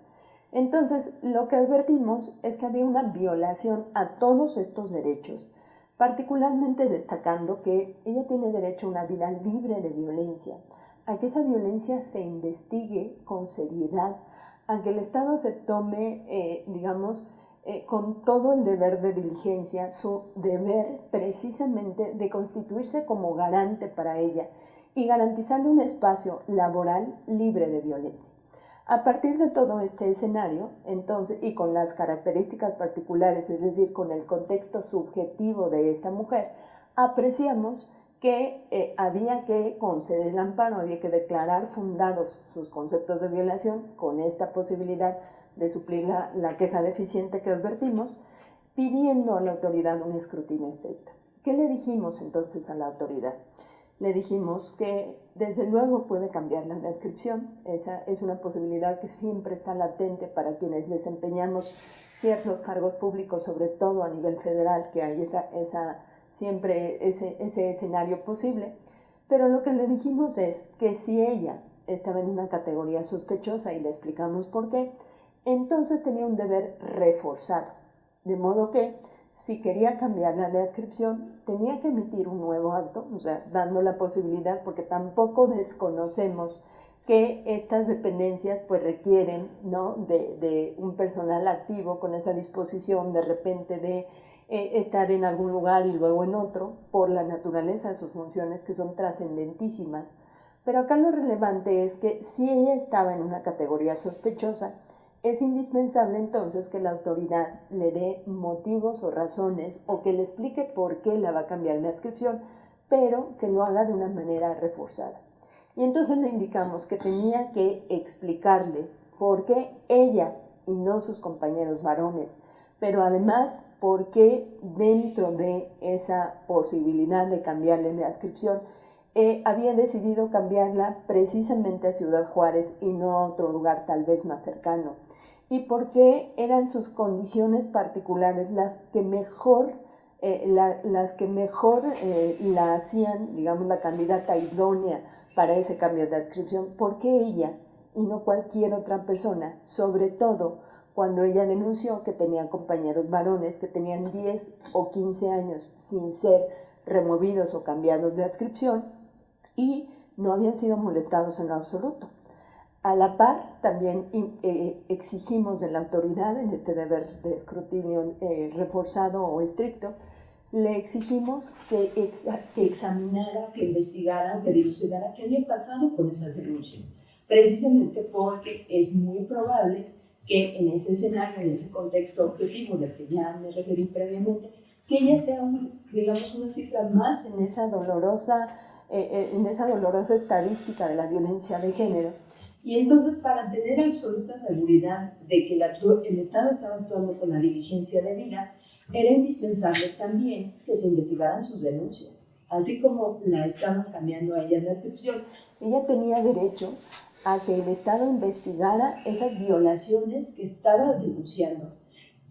Entonces, lo que advertimos es que había una violación a todos estos derechos, particularmente destacando que ella tiene derecho a una vida libre de violencia, a que esa violencia se investigue con seriedad, a que el Estado se tome, eh, digamos, eh, con todo el deber de diligencia, su deber precisamente de constituirse como garante para ella y garantizarle un espacio laboral libre de violencia. A partir de todo este escenario, entonces, y con las características particulares, es decir, con el contexto subjetivo de esta mujer, apreciamos que eh, había que conceder el amparo, había que declarar fundados sus conceptos de violación con esta posibilidad de suplir la, la queja deficiente que advertimos, pidiendo a la autoridad un escrutinio estricto. ¿Qué le dijimos entonces a la autoridad? Le dijimos que desde luego puede cambiar la descripción, esa es una posibilidad que siempre está latente para quienes desempeñamos ciertos cargos públicos, sobre todo a nivel federal, que hay esa, esa siempre ese, ese escenario posible. Pero lo que le dijimos es que si ella estaba en una categoría sospechosa y le explicamos por qué, entonces tenía un deber reforzado. De modo que si quería cambiar la descripción, tenía que emitir un nuevo acto, o sea, dando la posibilidad, porque tampoco desconocemos que estas dependencias pues requieren ¿no? de, un personal activo con esa disposición de repente de eh, estar en algún lugar y luego en otro, por la naturaleza de sus funciones que son trascendentísimas. Pero acá lo relevante es que si ella estaba en una categoría sospechosa, es indispensable entonces que la autoridad le dé motivos o razones o que le explique por qué la va a cambiar la adscripción, pero que lo haga de una manera reforzada. Y entonces le indicamos que tenía que explicarle por qué ella y no sus compañeros varones pero además porque dentro de esa posibilidad de cambiarle de adscripción, eh, había decidido cambiarla precisamente a Ciudad Juárez y no a otro lugar tal vez más cercano. Y porque eran sus condiciones particulares las que mejor, eh, las que mejor eh, la hacían, digamos, la candidata idónea para ese cambio de adscripción, porque ella y no cualquier otra persona, sobre todo cuando ella denunció que tenía compañeros varones que tenían 10 o 15 años sin ser removidos o cambiados de adscripción y no habían sido molestados en lo absoluto. A la par, también eh, exigimos de la autoridad, en este deber de escrutinio eh, reforzado o estricto, le exigimos que, que examinara, que investigara, que dilucidara qué había pasado con esas denuncias, precisamente porque es muy probable que en ese escenario, en ese contexto objetivo del que ya me referí previamente, que ella sea, digamos, una cifra más en esa dolorosa, eh, en esa dolorosa estadística de la violencia de género. Y entonces, para tener absoluta seguridad de que el Estado estaba actuando con la diligencia debida, era indispensable también que se investigaran sus denuncias. Así como la estaban cambiando a ella en la descripción, ella tenía derecho a que el Estado investigara esas violaciones que estaba denunciando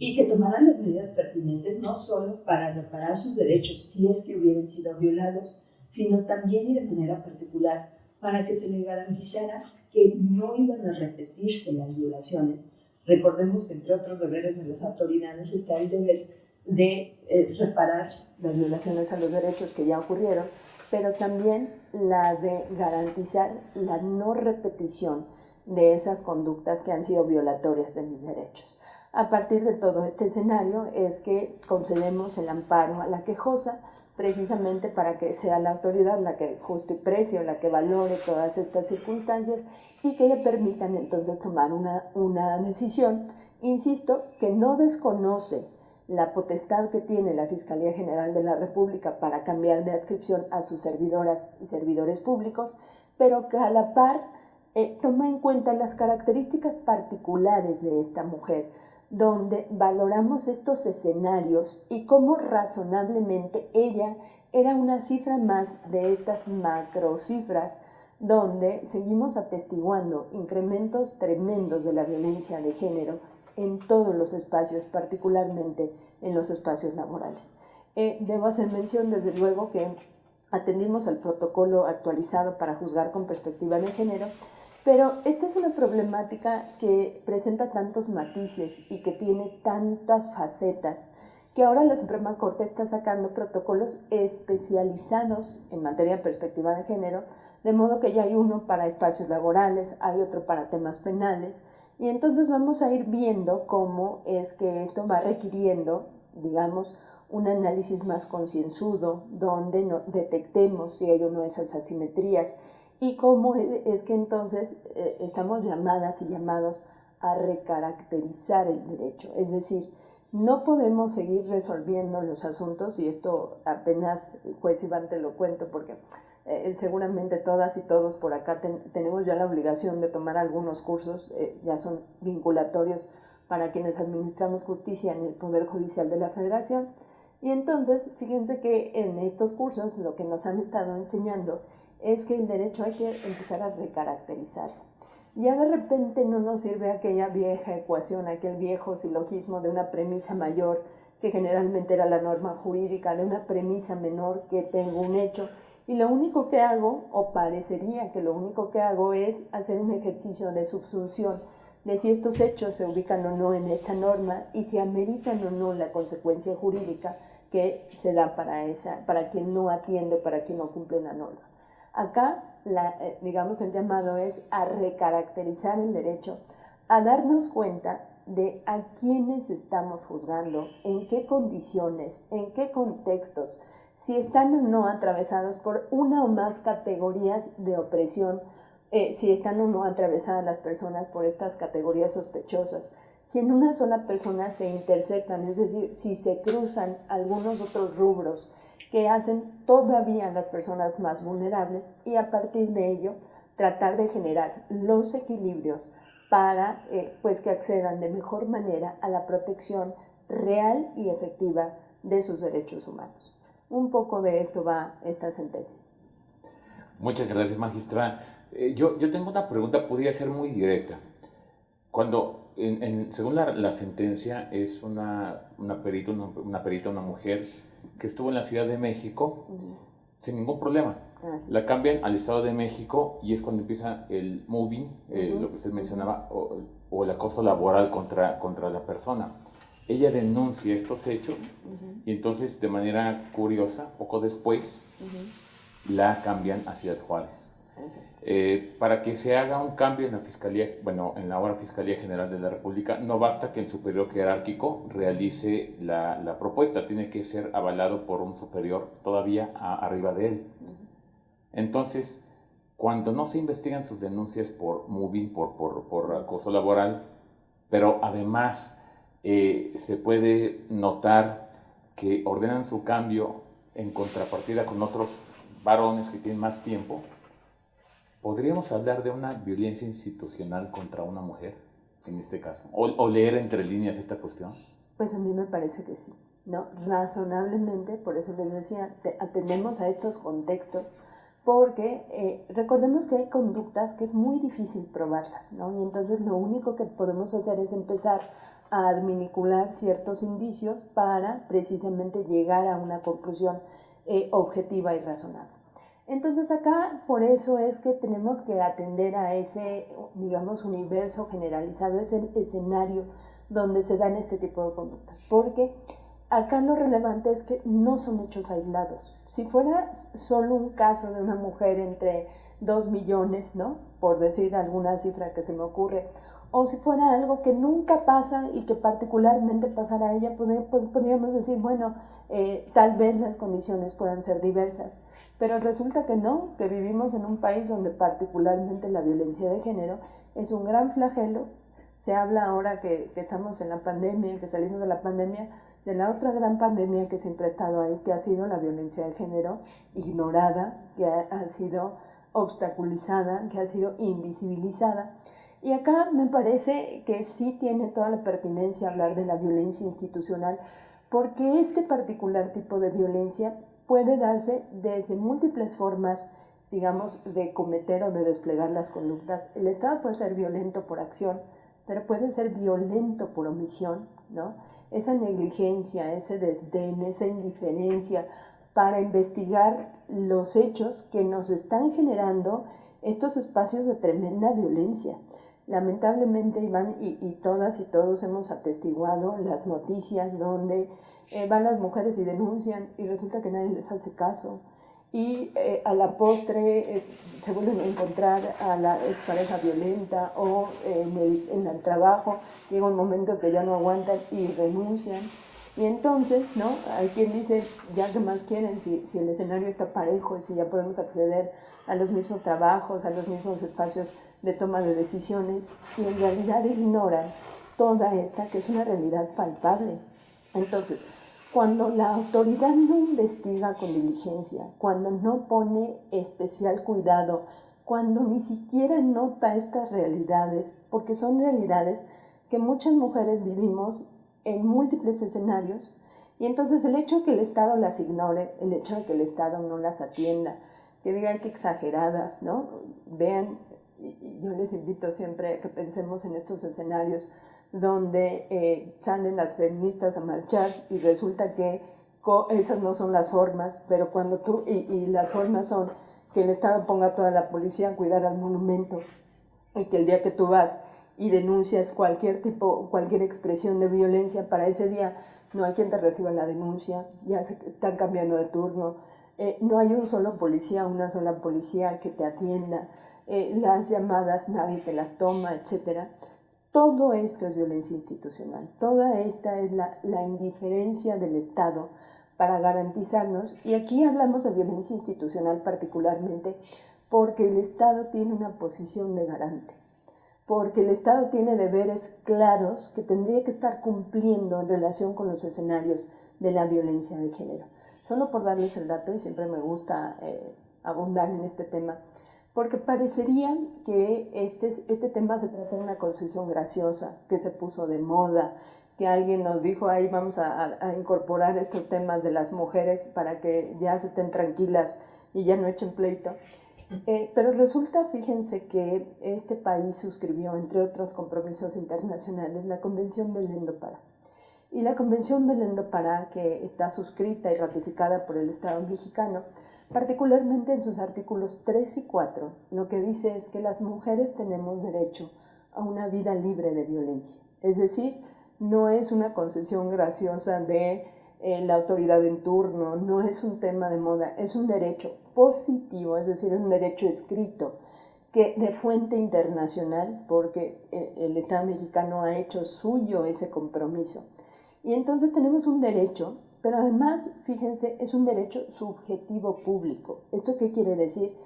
y que tomaran las medidas pertinentes no solo para reparar sus derechos si es que hubieran sido violados, sino también y de manera particular para que se le garantizara que no iban a repetirse las violaciones. Recordemos que entre otros deberes de las autoridades está el deber de eh, reparar las violaciones a los derechos que ya ocurrieron, pero también la de garantizar la no repetición de esas conductas que han sido violatorias de mis derechos. A partir de todo este escenario es que concedemos el amparo a la quejosa precisamente para que sea la autoridad la que juste precio, la que valore todas estas circunstancias y que le permitan entonces tomar una, una decisión, insisto, que no desconoce la potestad que tiene la Fiscalía General de la República para cambiar de adscripción a sus servidoras y servidores públicos, pero que a la par eh, toma en cuenta las características particulares de esta mujer, donde valoramos estos escenarios y cómo razonablemente ella era una cifra más de estas macrocifras donde seguimos atestiguando incrementos tremendos de la violencia de género en todos los espacios, particularmente en los espacios laborales. Eh, debo hacer mención, desde luego, que atendimos al protocolo actualizado para juzgar con perspectiva de género, pero esta es una problemática que presenta tantos matices y que tiene tantas facetas que ahora la Suprema Corte está sacando protocolos especializados en materia de perspectiva de género, de modo que ya hay uno para espacios laborales, hay otro para temas penales, y entonces vamos a ir viendo cómo es que esto va requiriendo, digamos, un análisis más concienzudo, donde detectemos si hay o no esas asimetrías y cómo es que entonces eh, estamos llamadas y llamados a recaracterizar el derecho. Es decir, no podemos seguir resolviendo los asuntos, y esto apenas juez Iván te lo cuento porque eh, seguramente todas y todos por acá tenemos ya la obligación de tomar algunos cursos, eh, ya son vinculatorios para quienes administramos justicia en el Poder Judicial de la Federación. Y entonces, fíjense que en estos cursos lo que nos han estado enseñando es que el derecho hay que empezar a recaracterizarlo. Ya de repente no nos sirve aquella vieja ecuación, aquel viejo silogismo de una premisa mayor, que generalmente era la norma jurídica, de una premisa menor que tengo un hecho y lo único que hago, o parecería que lo único que hago, es hacer un ejercicio de subsunción de si estos hechos se ubican o no en esta norma y si ameritan o no la consecuencia jurídica que se da para, esa, para quien no atiende, para quien no cumple la norma. Acá, la, eh, digamos, el llamado es a recaracterizar el derecho, a darnos cuenta de a quiénes estamos juzgando, en qué condiciones, en qué contextos, si están o no atravesados por una o más categorías de opresión, eh, si están o no atravesadas las personas por estas categorías sospechosas, si en una sola persona se interceptan, es decir, si se cruzan algunos otros rubros que hacen todavía las personas más vulnerables y a partir de ello tratar de generar los equilibrios para eh, pues que accedan de mejor manera a la protección real y efectiva de sus derechos humanos. Un poco de esto va esta sentencia. Muchas gracias, magistra. Eh, yo, yo tengo una pregunta, podría ser muy directa. Cuando, según la, sentencia, es una, una, perita, una, perita, una mujer que estuvo en la Ciudad de México sin ningún problema. la cambian al Estado de México y es cuando empieza el moving, eh, lo que usted mencionaba, o, o, el acoso laboral contra, contra la persona. Ella denuncia estos hechos y entonces de manera curiosa, poco después, la cambian a Ciudad Juárez. Eh, para que se haga un cambio en la Fiscalía, bueno, en la ahora Fiscalía General de la República, no basta que el superior jerárquico realice la, propuesta, tiene que ser avalado por un superior todavía arriba de él. Entonces, cuando no se investigan sus denuncias por moving, por, por, por acoso laboral, pero además eh, se puede notar que ordenan su cambio en contrapartida con otros varones que tienen más tiempo, ¿podríamos hablar de una violencia institucional contra una mujer en este caso? ¿O, leer entre líneas esta cuestión? Pues a mí me parece que sí, ¿no? Razonablemente, por eso les decía, atendemos a estos contextos, porque eh, recordemos que hay conductas que es muy difícil probarlas, ¿no? Y entonces lo único que podemos hacer es empezar a adminicular ciertos indicios para precisamente llegar a una conclusión eh, objetiva y razonable. Entonces acá por eso es que tenemos que atender a ese, digamos, universo generalizado, ese escenario donde se dan este tipo de conductas, porque acá lo relevante es que no son hechos aislados. Si fuera solo un caso de una mujer entre dos millones, ¿no? Por decir alguna cifra que se me ocurre, o si fuera algo que nunca pasa y que particularmente pasara a ella, podríamos decir, bueno, eh, tal vez las condiciones puedan ser diversas. Pero resulta que no, que vivimos en un país donde particularmente la violencia de género es un gran flagelo. Se habla ahora que, que estamos en la pandemia, que salimos de la pandemia, de la otra gran pandemia que siempre ha estado ahí, que ha sido la violencia de género ignorada, que ha, sido obstaculizada, que ha sido invisibilizada. Y acá me parece que sí tiene toda la pertinencia hablar de la violencia institucional, porque este particular tipo de violencia puede darse desde múltiples formas, digamos, de cometer o de desplegar las conductas. El Estado puede ser violento por acción, pero puede ser violento por omisión, ¿no? esa negligencia, ese desdén, esa indiferencia para investigar los hechos que nos están generando estos espacios de tremenda violencia. Lamentablemente, Iván, y, todas y todos hemos atestiguado las noticias donde eh, van las mujeres y denuncian y resulta que nadie les hace caso y eh, a la postre eh, se vuelven a encontrar a la expareja violenta o en el, en el trabajo llega un momento que ya no aguantan y renuncian. Y entonces, ¿no? Hay quien dice, ya que más quieren, si, si el escenario está parejo, si ya podemos acceder a los mismos trabajos, a los mismos espacios de toma de decisiones, y en realidad ignoran toda esta, que es una realidad palpable. Entonces, cuando la autoridad no investiga con diligencia, cuando no pone especial cuidado, cuando ni siquiera nota estas realidades, porque son realidades que muchas mujeres vivimos en múltiples escenarios, y entonces el hecho de que el Estado las ignore, el hecho de que el Estado no las atienda, que digan que exageradas, ¿no? Vean, yo les invito siempre a que pensemos en estos escenarios donde eh, salen las feministas a marchar y resulta que esas no son las formas, pero cuando tú, y, las formas son que el Estado ponga toda la policía a cuidar al monumento y que el día que tú vas y denuncias cualquier tipo, cualquier expresión de violencia para ese día, no hay quien te reciba la denuncia, ya se están cambiando de turno, eh, no hay un solo policía, una sola policía que te atienda, eh, las llamadas nadie te las toma, etcétera. Todo esto es violencia institucional, toda esta es la, indiferencia del Estado para garantizarnos, y aquí hablamos de violencia institucional particularmente, porque el Estado tiene una posición de garante, porque el Estado tiene deberes claros que tendría que estar cumpliendo en relación con los escenarios de la violencia de género. Solo por darles el dato, y siempre me gusta eh, abundar en este tema, porque parecería que este, este tema se trata de una concesión graciosa, que se puso de moda, que alguien nos dijo, ahí vamos a, incorporar estos temas de las mujeres para que ya se estén tranquilas y ya no echen pleito. Eh, pero resulta, fíjense, que este país suscribió, entre otros compromisos internacionales, la Convención Belén do Pará. Y la Convención Belén do Pará, que está suscrita y ratificada por el Estado mexicano, particularmente en sus artículos 3 y 4, lo que dice es que las mujeres tenemos derecho a una vida libre de violencia. Es decir, no es una concesión graciosa de eh, la autoridad en turno, no es un tema de moda, es un derecho positivo, es decir, un derecho escrito que de fuente internacional, porque eh, el Estado mexicano ha hecho suyo ese compromiso. Y entonces tenemos un derecho pero además, fíjense, es un derecho subjetivo público. ¿Esto qué quiere decir?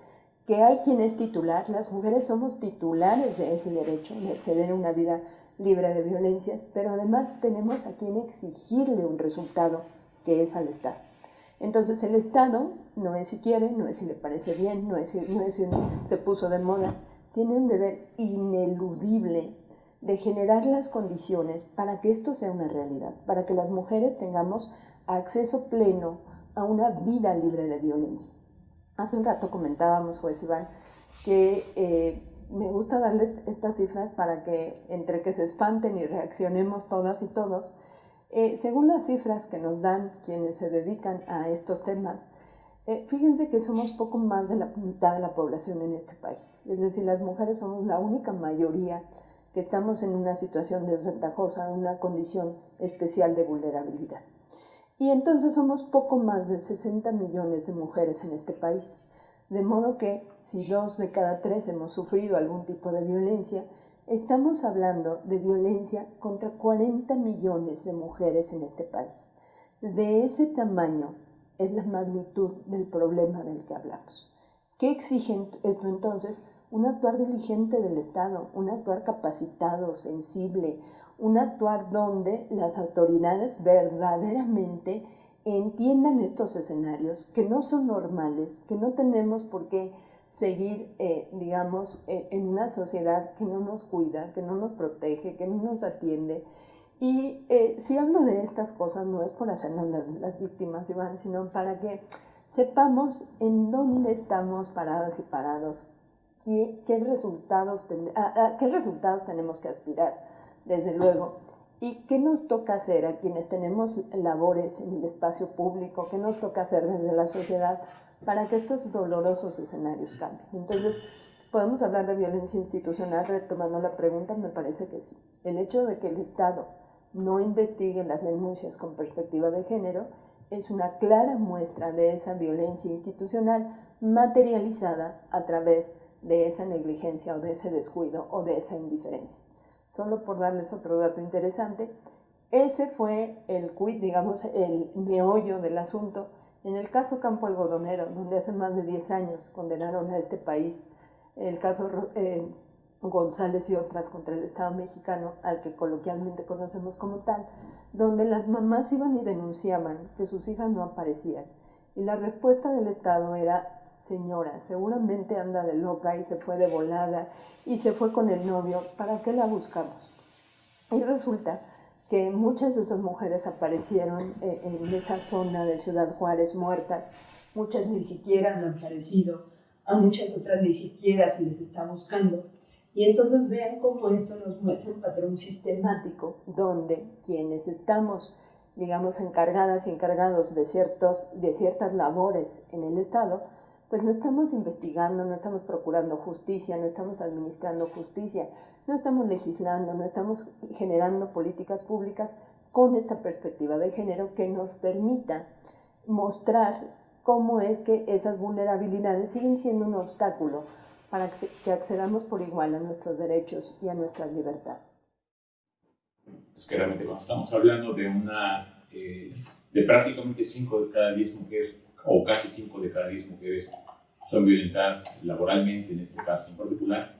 Que hay quien es titular, las mujeres somos titulares de ese derecho, de acceder a una vida libre de violencias, pero además tenemos a quien exigirle un resultado, que es al Estado. Entonces el Estado no es si quiere, no es si le parece bien, no es si, no es si se puso de moda, tiene un deber ineludible de generar las condiciones para que esto sea una realidad, para que las mujeres tengamos acceso pleno a una vida libre de violencia. Hace un rato comentábamos, juez Iván, que eh, me gusta darles estas cifras para que entre que se espanten y reaccionemos todas y todos, eh, según las cifras que nos dan quienes se dedican a estos temas, Eh, fíjense que somos poco más de la mitad de la población en este país. Es decir, las mujeres somos la única mayoría que estamos en una situación desventajosa, en una condición especial de vulnerabilidad. Y entonces somos poco más de 60 millones de mujeres en este país. De modo que si dos de cada tres hemos sufrido algún tipo de violencia, estamos hablando de violencia contra 40 millones de mujeres en este país. De ese tamaño es la magnitud del problema del que hablamos. ¿Qué exige esto entonces? Un actuar diligente del Estado, un actuar capacitado, sensible, un actuar donde las autoridades verdaderamente entiendan estos escenarios, que no son normales, que no tenemos por qué seguir, eh, digamos, eh, en una sociedad que no nos cuida, que no nos protege, que no nos atiende, y eh, si hablo de estas cosas no es por hacernos las, víctimas, Iván, sino para que sepamos en dónde estamos paradas y parados y qué resultados, a, qué resultados tenemos que aspirar, desde luego, y qué nos toca hacer a quienes tenemos labores en el espacio público, qué nos toca hacer desde la sociedad para que estos dolorosos escenarios cambien. Entonces, podemos hablar de violencia institucional retomando la pregunta, me parece que sí. El hecho de que el Estado no investiguen las denuncias con perspectiva de género es una clara muestra de esa violencia institucional materializada a través de esa negligencia o de ese descuido o de esa indiferencia. Solo por darles otro dato interesante, ese fue el quid, digamos, el meollo del asunto en el caso Campo Algodonero, donde hace más de 10 años condenaron a este país, el caso eh, González y otras contra el Estado mexicano, al que coloquialmente conocemos como tal, donde las mamás iban y denunciaban que sus hijas no aparecían. Y la respuesta del Estado era, señora, seguramente anda de loca y se fue de volada y se fue con el novio, ¿para qué la buscamos? Y resulta que muchas de esas mujeres aparecieron eh, en esa zona de Ciudad Juárez muertas, muchas ni siquiera han aparecido, a muchas otras ni siquiera se les está buscando. Y entonces vean cómo esto nos muestra un patrón sistemático donde quienes estamos, digamos, encargadas y encargados de, ciertos, de ciertas labores en el Estado, pues no estamos investigando, no estamos procurando justicia, no estamos administrando justicia, no estamos legislando, no estamos generando políticas públicas con esta perspectiva de género que nos permita mostrar cómo es que esas vulnerabilidades siguen siendo un obstáculo para que accedamos por igual a nuestros derechos y a nuestras libertades. Es que realmente cuando estamos hablando de una, eh, de prácticamente 5 de cada 10 mujeres, o casi 5 de cada 10 mujeres son violentadas laboralmente, en este caso en particular,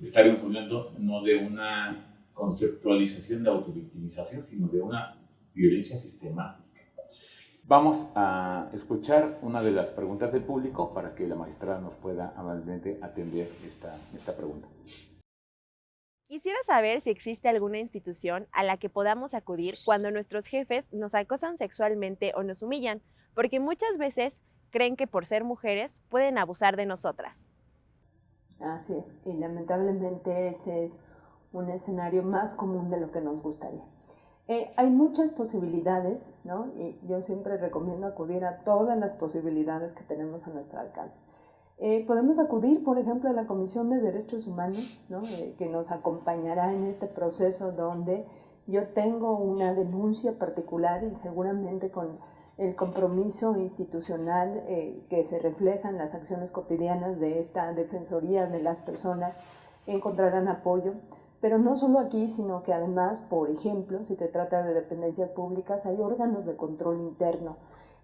estaríamos hablando no de una conceptualización de autovictimización, sino de una violencia sistemática Vamos a escuchar una de las preguntas del público para que la magistrada nos pueda amablemente atender esta, esta pregunta. Quisiera saber si existe alguna institución a la que podamos acudir cuando nuestros jefes nos acosan sexualmente o nos humillan, porque muchas veces creen que por ser mujeres pueden abusar de nosotras. Así es, y lamentablemente este es un escenario más común de lo que nos gustaría. Eh, hay muchas posibilidades, ¿no? Y yo siempre recomiendo acudir a todas las posibilidades que tenemos a nuestro alcance. Eh, podemos acudir, por ejemplo, a la Comisión de Derechos Humanos, ¿no? Eh, que nos acompañará en este proceso donde yo tengo una denuncia particular y seguramente con el compromiso institucional que se refleja en las acciones cotidianas de esta Defensoría de las Personas encontrarán apoyo. Pero no solo aquí, sino que además, por ejemplo, si te trata de dependencias públicas, hay órganos de control interno,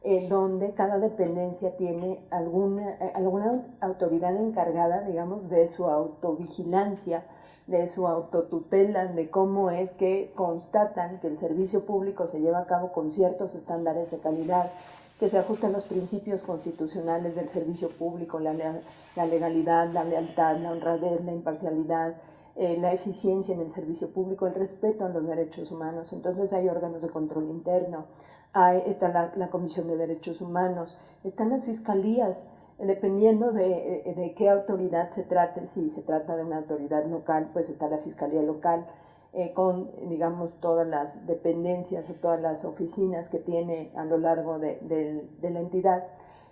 eh, donde cada dependencia tiene alguna, eh, alguna autoridad encargada, digamos, de su autovigilancia, de su autotutela, de cómo es que constatan que el servicio público se lleva a cabo con ciertos estándares de calidad, que se ajustan los principios constitucionales del servicio público, la, la legalidad, la lealtad, la honradez, la imparcialidad, eh, la eficiencia en el servicio público, el respeto a los derechos humanos. Entonces hay órganos de control interno, hay, está la, Comisión de Derechos Humanos, están las fiscalías, dependiendo de, eh, de, qué autoridad se trate, si se trata de una autoridad local, pues está la Fiscalía Local, eh, con, digamos, todas las dependencias o todas las oficinas que tiene a lo largo de, de, de la entidad.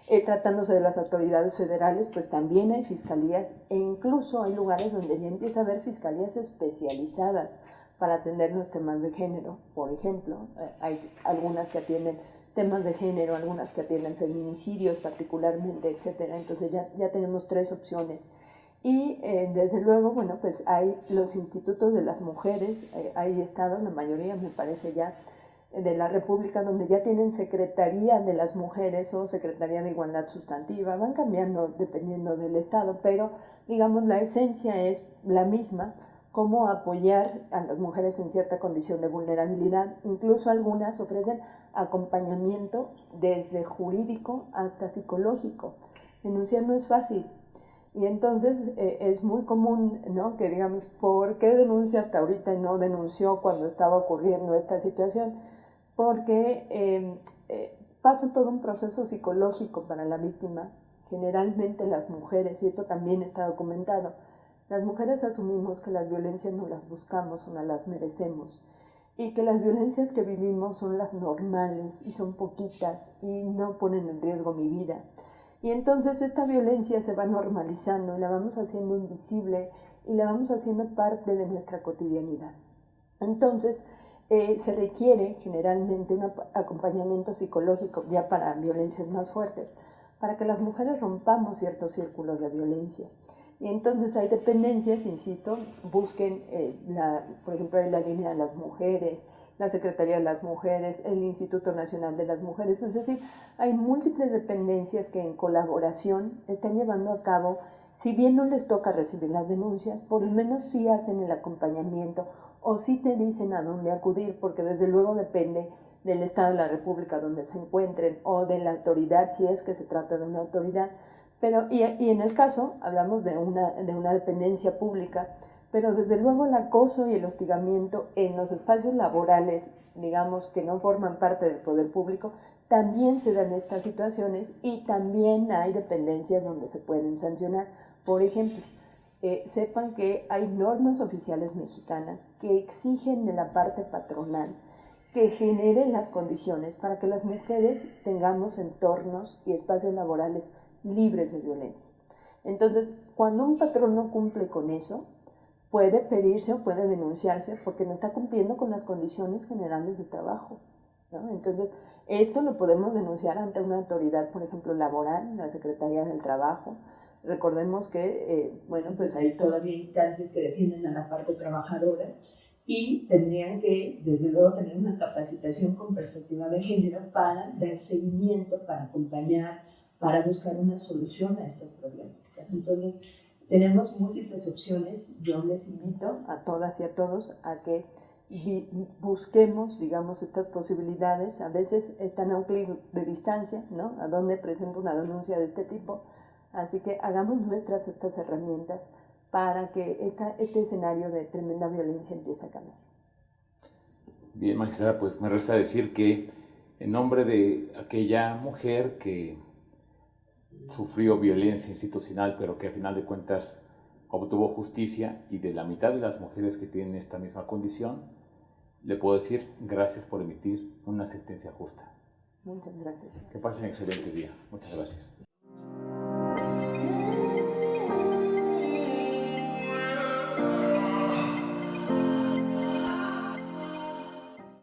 Eh, tratándose de las autoridades federales, pues también hay fiscalías e incluso hay lugares donde ya empieza a haber fiscalías especializadas para atender los temas de género. Por ejemplo, hay algunas que atienden temas de género, algunas que atienden feminicidios particularmente, etcétera. Entonces ya, ya tenemos tres opciones. Y eh, desde luego, bueno, pues hay los institutos de las mujeres, hay estados, la mayoría me parece ya, de la República donde ya tienen Secretaría de las Mujeres o Secretaría de Igualdad Sustantiva, van cambiando dependiendo del Estado, pero digamos la esencia es la misma, cómo apoyar a las mujeres en cierta condición de vulnerabilidad, incluso algunas ofrecen acompañamiento desde jurídico hasta psicológico. Denunciar no es fácil, y entonces eh, es muy común ¿no? que digamos, ¿por qué denuncia hasta ahorita no denunció cuando estaba ocurriendo esta situación? porque em, eh, pasa todo un proceso psicológico para la víctima. Generalmente las mujeres, y esto también está documentado, las mujeres asumimos que las violencias no las buscamos o no las merecemos y que las violencias que vivimos son las normales y son poquitas y no ponen en riesgo mi vida. Y entonces esta violencia se va normalizando y la vamos haciendo invisible y la vamos haciendo parte de nuestra cotidianidad. Entonces, eh, se requiere generalmente un acompañamiento psicológico ya para violencias más fuertes, para que las mujeres rompamos ciertos círculos de violencia. Y entonces hay dependencias, insisto, busquen, eh, la, por ejemplo, la línea de las mujeres, la Secretaría de las Mujeres, el Instituto Nacional de las Mujeres, es decir, hay múltiples dependencias que en colaboración están llevando a cabo, si bien no les toca recibir las denuncias, por lo menos sí hacen el acompañamiento o si te dicen a dónde acudir, porque desde luego depende del Estado de la República donde se encuentren o de la autoridad, si es que se trata de una autoridad. Pero, y, en el caso, hablamos de una, de una dependencia pública, pero desde luego el acoso y el hostigamiento en los espacios laborales, digamos, que no forman parte del poder público, también se dan estas situaciones y también hay dependencias donde se pueden sancionar. Por ejemplo, eh, sepan que hay normas oficiales mexicanas que exigen de la parte patronal que generen las condiciones para que las mujeres tengamos entornos y espacios laborales libres de violencia. Entonces, cuando un patrón no cumple con eso, puede pedirse o puede denunciarse porque no está cumpliendo con las condiciones generales de trabajo. Entonces, esto lo podemos denunciar ante una autoridad, por ejemplo, laboral, la Secretaría del Trabajo, Recordemos que, eh, bueno, pues hay todavía instancias que defienden a la parte trabajadora y tendrían que, desde luego, tener una capacitación con perspectiva de género para dar seguimiento, para acompañar, para buscar una solución a estas problemáticas. Entonces, tenemos múltiples opciones. Yo les invito a todas y a todos a que busquemos, digamos, estas posibilidades. A veces están a un clic de distancia, ¿no? A donde presento una denuncia de este tipo Así que hagamos nuestras estas herramientas para que esta, este escenario de tremenda violencia empiece a cambiar. Bien, magistrada, pues me resta decir que en nombre de aquella mujer que sufrió violencia institucional, pero que a final de cuentas obtuvo justicia, y de la mitad de las mujeres que tienen esta misma condición, le puedo decir gracias por emitir una sentencia justa. Muchas gracias. Que pasen un excelente día. Muchas gracias.